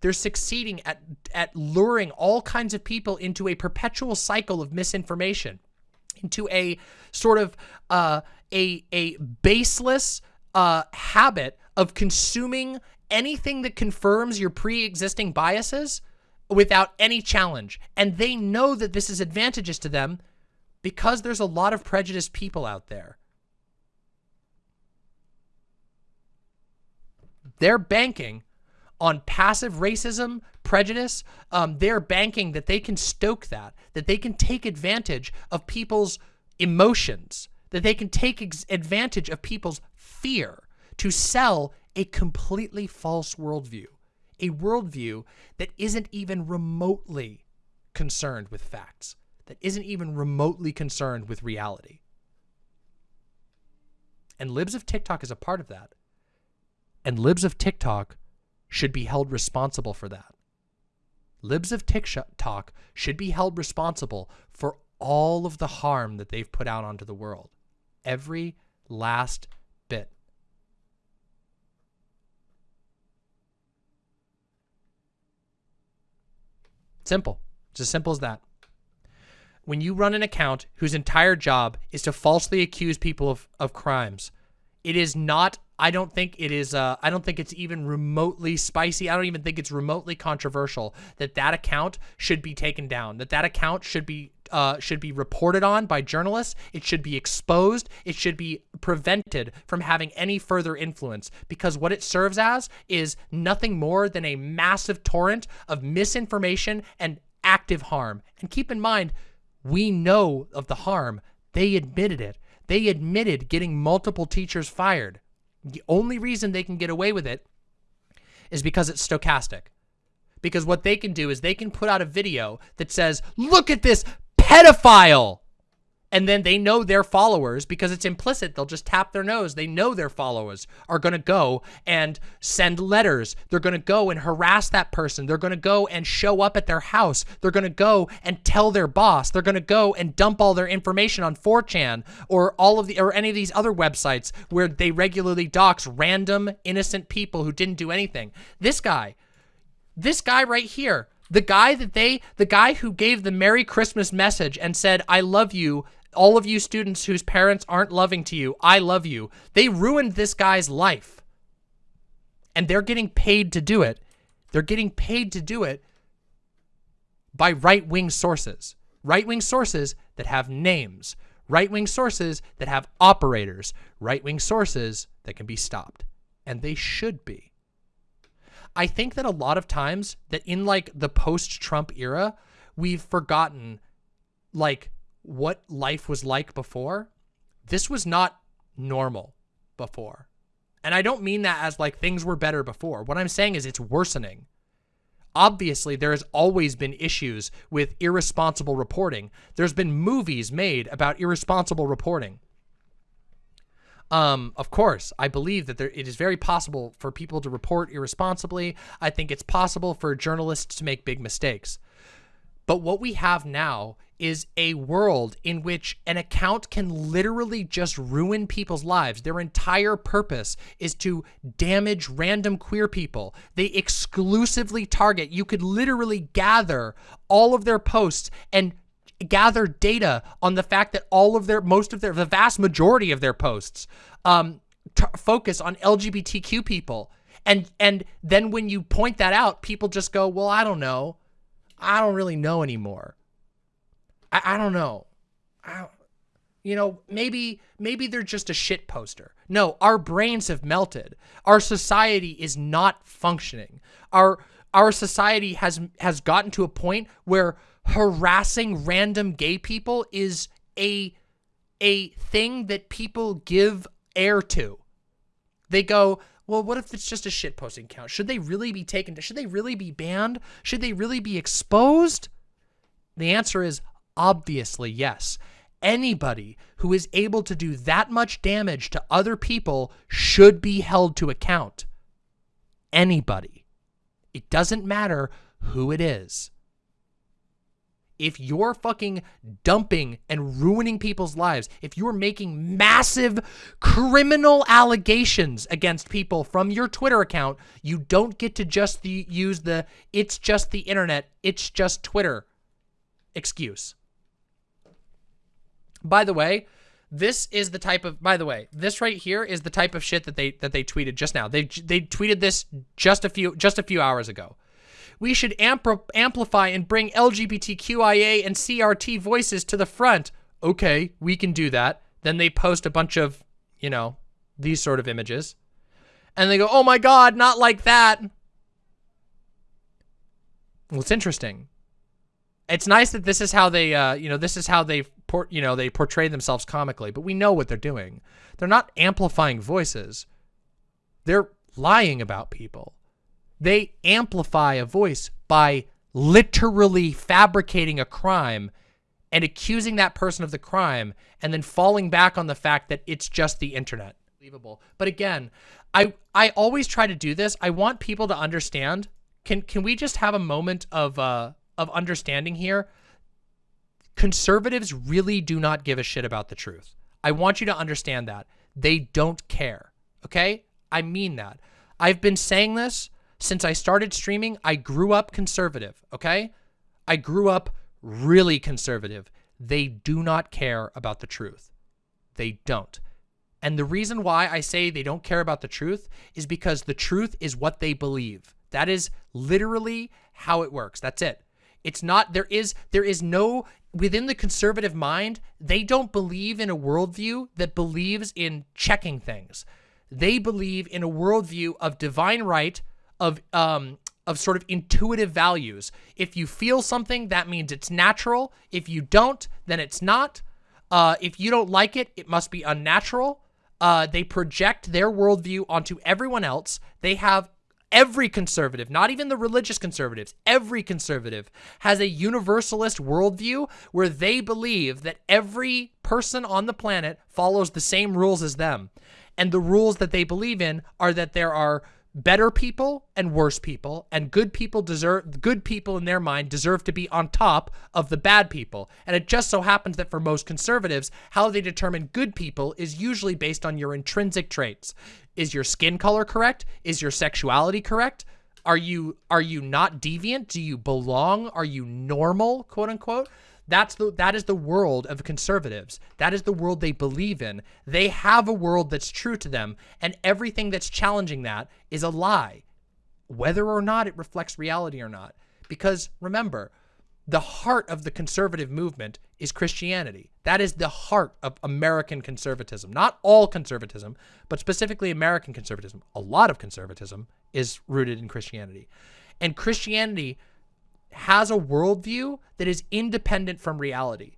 They're succeeding at, at luring all kinds of people into a perpetual cycle of misinformation, into a sort of uh, a, a baseless uh, habit of consuming anything that confirms your pre-existing biases without any challenge. And they know that this is advantageous to them because there's a lot of prejudiced people out there. They're banking on passive racism, prejudice. Um, they're banking that they can stoke that, that they can take advantage of people's emotions, that they can take advantage of people's fear to sell a completely false worldview, a worldview that isn't even remotely concerned with facts, that isn't even remotely concerned with reality. And Libs of TikTok is a part of that. And Libs of TikTok should be held responsible for that. Libs of TikTok should be held responsible for all of the harm that they've put out onto the world. Every last bit. Simple. It's as simple as that. When you run an account whose entire job is to falsely accuse people of, of crimes, it is not, I don't think it is, uh, I don't think it's even remotely spicy. I don't even think it's remotely controversial that that account should be taken down, that that account should be uh, should be reported on by journalists. It should be exposed. It should be prevented from having any further influence because what it serves as is nothing more than a massive torrent of misinformation and active harm. And keep in mind, we know of the harm. They admitted it. They admitted getting multiple teachers fired. The only reason they can get away with it is because it's stochastic. Because what they can do is they can put out a video that says, look at this pedophile. And then they know their followers because it's implicit. They'll just tap their nose. They know their followers are going to go and send letters. They're going to go and harass that person. They're going to go and show up at their house. They're going to go and tell their boss. They're going to go and dump all their information on 4chan or all of the or any of these other websites where they regularly dox random innocent people who didn't do anything. This guy, this guy right here, the guy that they, the guy who gave the Merry Christmas message and said, I love you, all of you students whose parents aren't loving to you, I love you. They ruined this guy's life. And they're getting paid to do it. They're getting paid to do it by right-wing sources. Right-wing sources that have names. Right-wing sources that have operators. Right-wing sources that can be stopped. And they should be. I think that a lot of times that in like the post-Trump era, we've forgotten like what life was like before. This was not normal before. And I don't mean that as like things were better before. What I'm saying is it's worsening. Obviously, there has always been issues with irresponsible reporting. There's been movies made about irresponsible reporting. Um, of course, I believe that there, it is very possible for people to report irresponsibly. I think it's possible for journalists to make big mistakes. But what we have now is a world in which an account can literally just ruin people's lives. Their entire purpose is to damage random queer people. They exclusively target. You could literally gather all of their posts and gather data on the fact that all of their, most of their, the vast majority of their posts um, focus on LGBTQ people. And, and then when you point that out, people just go, well, I don't know. I don't really know anymore. I, I don't know. I you know, maybe maybe they're just a shit poster. No, our brains have melted. Our society is not functioning. Our our society has has gotten to a point where harassing random gay people is a a thing that people give air to. They go, well, what if it's just a shitposting account? Should they really be taken should they really be banned? Should they really be exposed? The answer is obviously yes. Anybody who is able to do that much damage to other people should be held to account. Anybody. It doesn't matter who it is if you're fucking dumping and ruining people's lives, if you're making massive criminal allegations against people from your Twitter account, you don't get to just the, use the it's just the internet, it's just Twitter excuse. By the way, this is the type of by the way, this right here is the type of shit that they that they tweeted just now. They they tweeted this just a few just a few hours ago we should amplify and bring LGBTQIA and CRT voices to the front. Okay, we can do that. Then they post a bunch of, you know, these sort of images. And they go, oh my God, not like that. Well, it's interesting. It's nice that this is how they, uh, you know, this is how they, you know, they portray themselves comically, but we know what they're doing. They're not amplifying voices. They're lying about people. They amplify a voice by literally fabricating a crime and accusing that person of the crime and then falling back on the fact that it's just the internet. Believable. But again, I I always try to do this. I want people to understand. Can can we just have a moment of uh of understanding here? Conservatives really do not give a shit about the truth. I want you to understand that. They don't care. Okay? I mean that. I've been saying this since I started streaming, I grew up conservative, okay? I grew up really conservative. They do not care about the truth. They don't. And the reason why I say they don't care about the truth is because the truth is what they believe. That is literally how it works. That's it. It's not there is there is no within the conservative mind, they don't believe in a worldview that believes in checking things. They believe in a worldview of divine right, of um, of sort of intuitive values. If you feel something, that means it's natural. If you don't, then it's not. Uh, if you don't like it, it must be unnatural. Uh, they project their worldview onto everyone else. They have every conservative, not even the religious conservatives, every conservative has a universalist worldview where they believe that every person on the planet follows the same rules as them. And the rules that they believe in are that there are better people and worse people and good people deserve good people in their mind deserve to be on top of the bad people. And it just so happens that for most conservatives how they determine good people is usually based on your intrinsic traits. Is your skin color correct? Is your sexuality correct? Are you are you not deviant? Do you belong? Are you normal quote unquote that's the that is the world of conservatives. That is the world they believe in. They have a world that's true to them, and everything that's challenging that is a lie, whether or not it reflects reality or not. Because remember, the heart of the conservative movement is Christianity. That is the heart of American conservatism. Not all conservatism, but specifically American conservatism. A lot of conservatism is rooted in Christianity. And Christianity has a worldview that is independent from reality.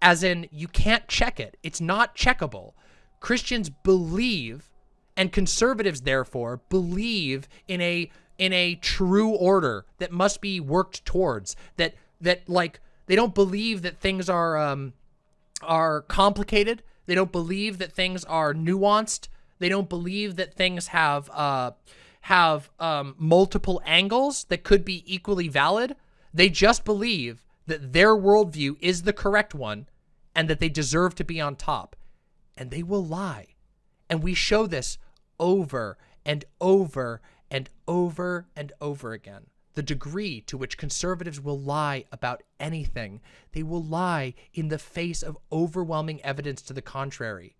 As in, you can't check it. It's not checkable. Christians believe, and conservatives, therefore, believe in a in a true order that must be worked towards. That that like they don't believe that things are um are complicated. They don't believe that things are nuanced. They don't believe that things have uh have um, multiple angles that could be equally valid. They just believe that their worldview is the correct one and that they deserve to be on top. And they will lie. And we show this over and over and over and over again. The degree to which conservatives will lie about anything, they will lie in the face of overwhelming evidence to the contrary.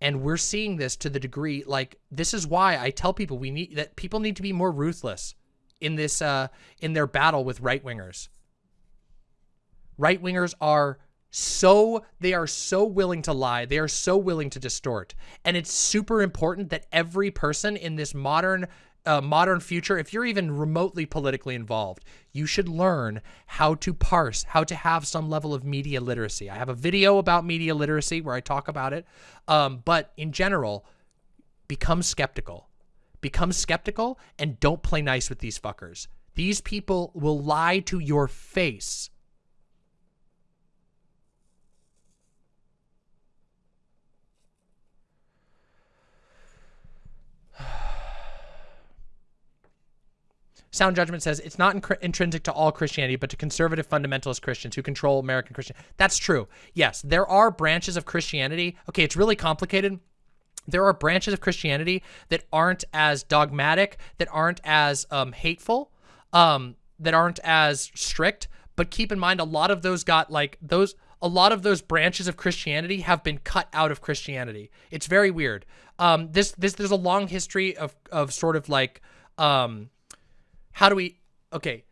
And we're seeing this to the degree like this is why I tell people we need that people need to be more ruthless in this uh in their battle with right wingers. Right wingers are so they are so willing to lie. They are so willing to distort. And it's super important that every person in this modern uh, modern future, if you're even remotely politically involved, you should learn how to parse, how to have some level of media literacy. I have a video about media literacy where I talk about it. Um, but in general, become skeptical. Become skeptical and don't play nice with these fuckers. These people will lie to your face Sound Judgment says it's not intrinsic to all Christianity, but to conservative fundamentalist Christians who control American Christian. That's true. Yes, there are branches of Christianity. Okay, it's really complicated. There are branches of Christianity that aren't as dogmatic, that aren't as um, hateful, um, that aren't as strict. But keep in mind, a lot of those got like those. A lot of those branches of Christianity have been cut out of Christianity. It's very weird. Um, this this there's a long history of of sort of like um, how do we okay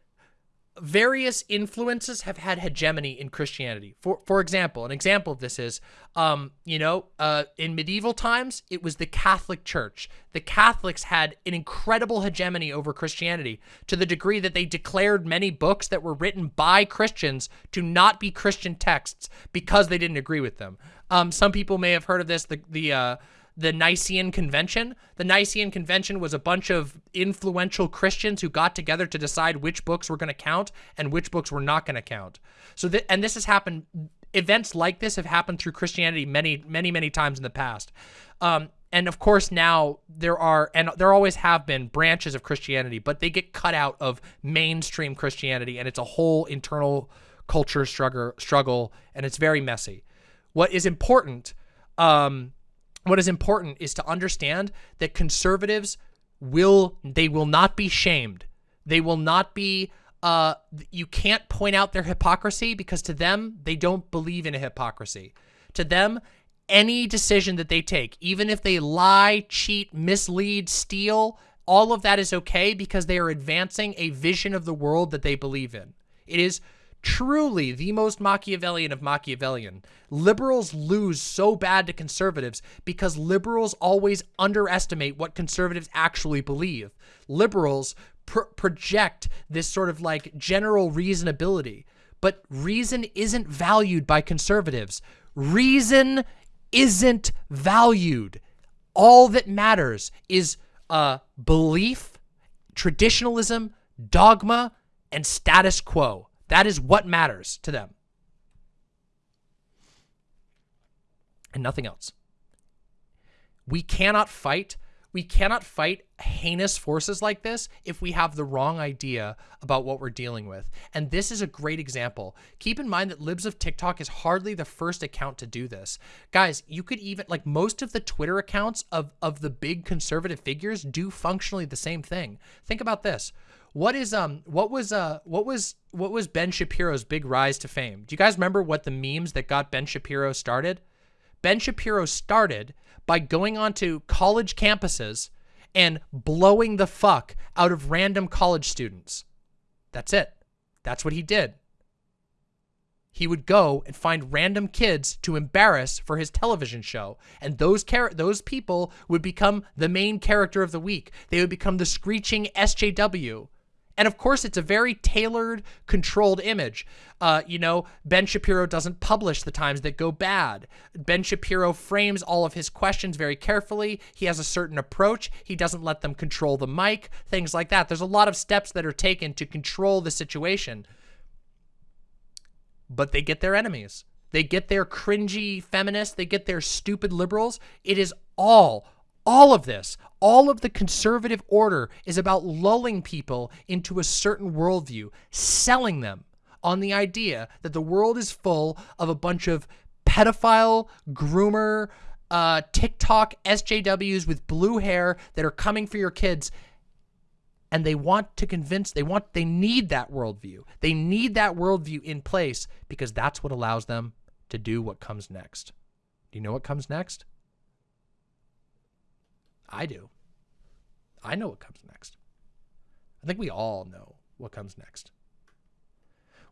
various influences have had hegemony in Christianity. For for example, an example of this is, um, you know, uh, in medieval times, it was the Catholic Church. The Catholics had an incredible hegemony over Christianity to the degree that they declared many books that were written by Christians to not be Christian texts because they didn't agree with them. Um, some people may have heard of this. The the uh, the Nicene Convention. The Nicene Convention was a bunch of influential Christians who got together to decide which books were going to count and which books were not going to count. So, th and this has happened. Events like this have happened through Christianity many, many, many times in the past. Um, and of course now there are and there always have been branches of Christianity, but they get cut out of mainstream Christianity, and it's a whole internal culture struggle, struggle, and it's very messy. What is important um, what is important is to understand that conservatives will they will not be shamed. They will not be uh you can't point out their hypocrisy because to them they don't believe in a hypocrisy. To them any decision that they take, even if they lie, cheat, mislead, steal, all of that is okay because they are advancing a vision of the world that they believe in. It is truly the most Machiavellian of Machiavellian. Liberals lose so bad to conservatives because liberals always underestimate what conservatives actually believe. Liberals pr project this sort of like general reasonability, but reason isn't valued by conservatives. Reason isn't valued. All that matters is uh, belief, traditionalism, dogma, and status quo. That is what matters to them. And nothing else. We cannot fight we cannot fight heinous forces like this if we have the wrong idea about what we're dealing with. And this is a great example. Keep in mind that Libs of TikTok is hardly the first account to do this. Guys, you could even, like most of the Twitter accounts of, of the big conservative figures do functionally the same thing. Think about this. What is um what was uh what was what was Ben Shapiro's big rise to fame? Do you guys remember what the memes that got Ben Shapiro started? Ben Shapiro started by going onto college campuses and blowing the fuck out of random college students. That's it. That's what he did. He would go and find random kids to embarrass for his television show, and those those people would become the main character of the week. They would become the screeching SJW. And of course, it's a very tailored, controlled image. Uh, you know, Ben Shapiro doesn't publish the times that go bad. Ben Shapiro frames all of his questions very carefully. He has a certain approach. He doesn't let them control the mic, things like that. There's a lot of steps that are taken to control the situation. But they get their enemies. They get their cringy feminists. They get their stupid liberals. It is all all of this, all of the conservative order is about lulling people into a certain worldview, selling them on the idea that the world is full of a bunch of pedophile, groomer, uh, TikTok SJWs with blue hair that are coming for your kids. And they want to convince, they want, they need that worldview. They need that worldview in place because that's what allows them to do what comes next. Do you know what comes next? I do. I know what comes next. I think we all know what comes next.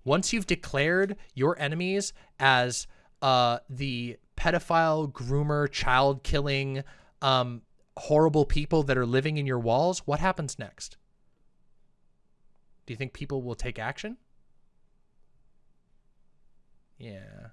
Once you've declared your enemies as uh, the pedophile, groomer, child killing, um, horrible people that are living in your walls, what happens next? Do you think people will take action? Yeah.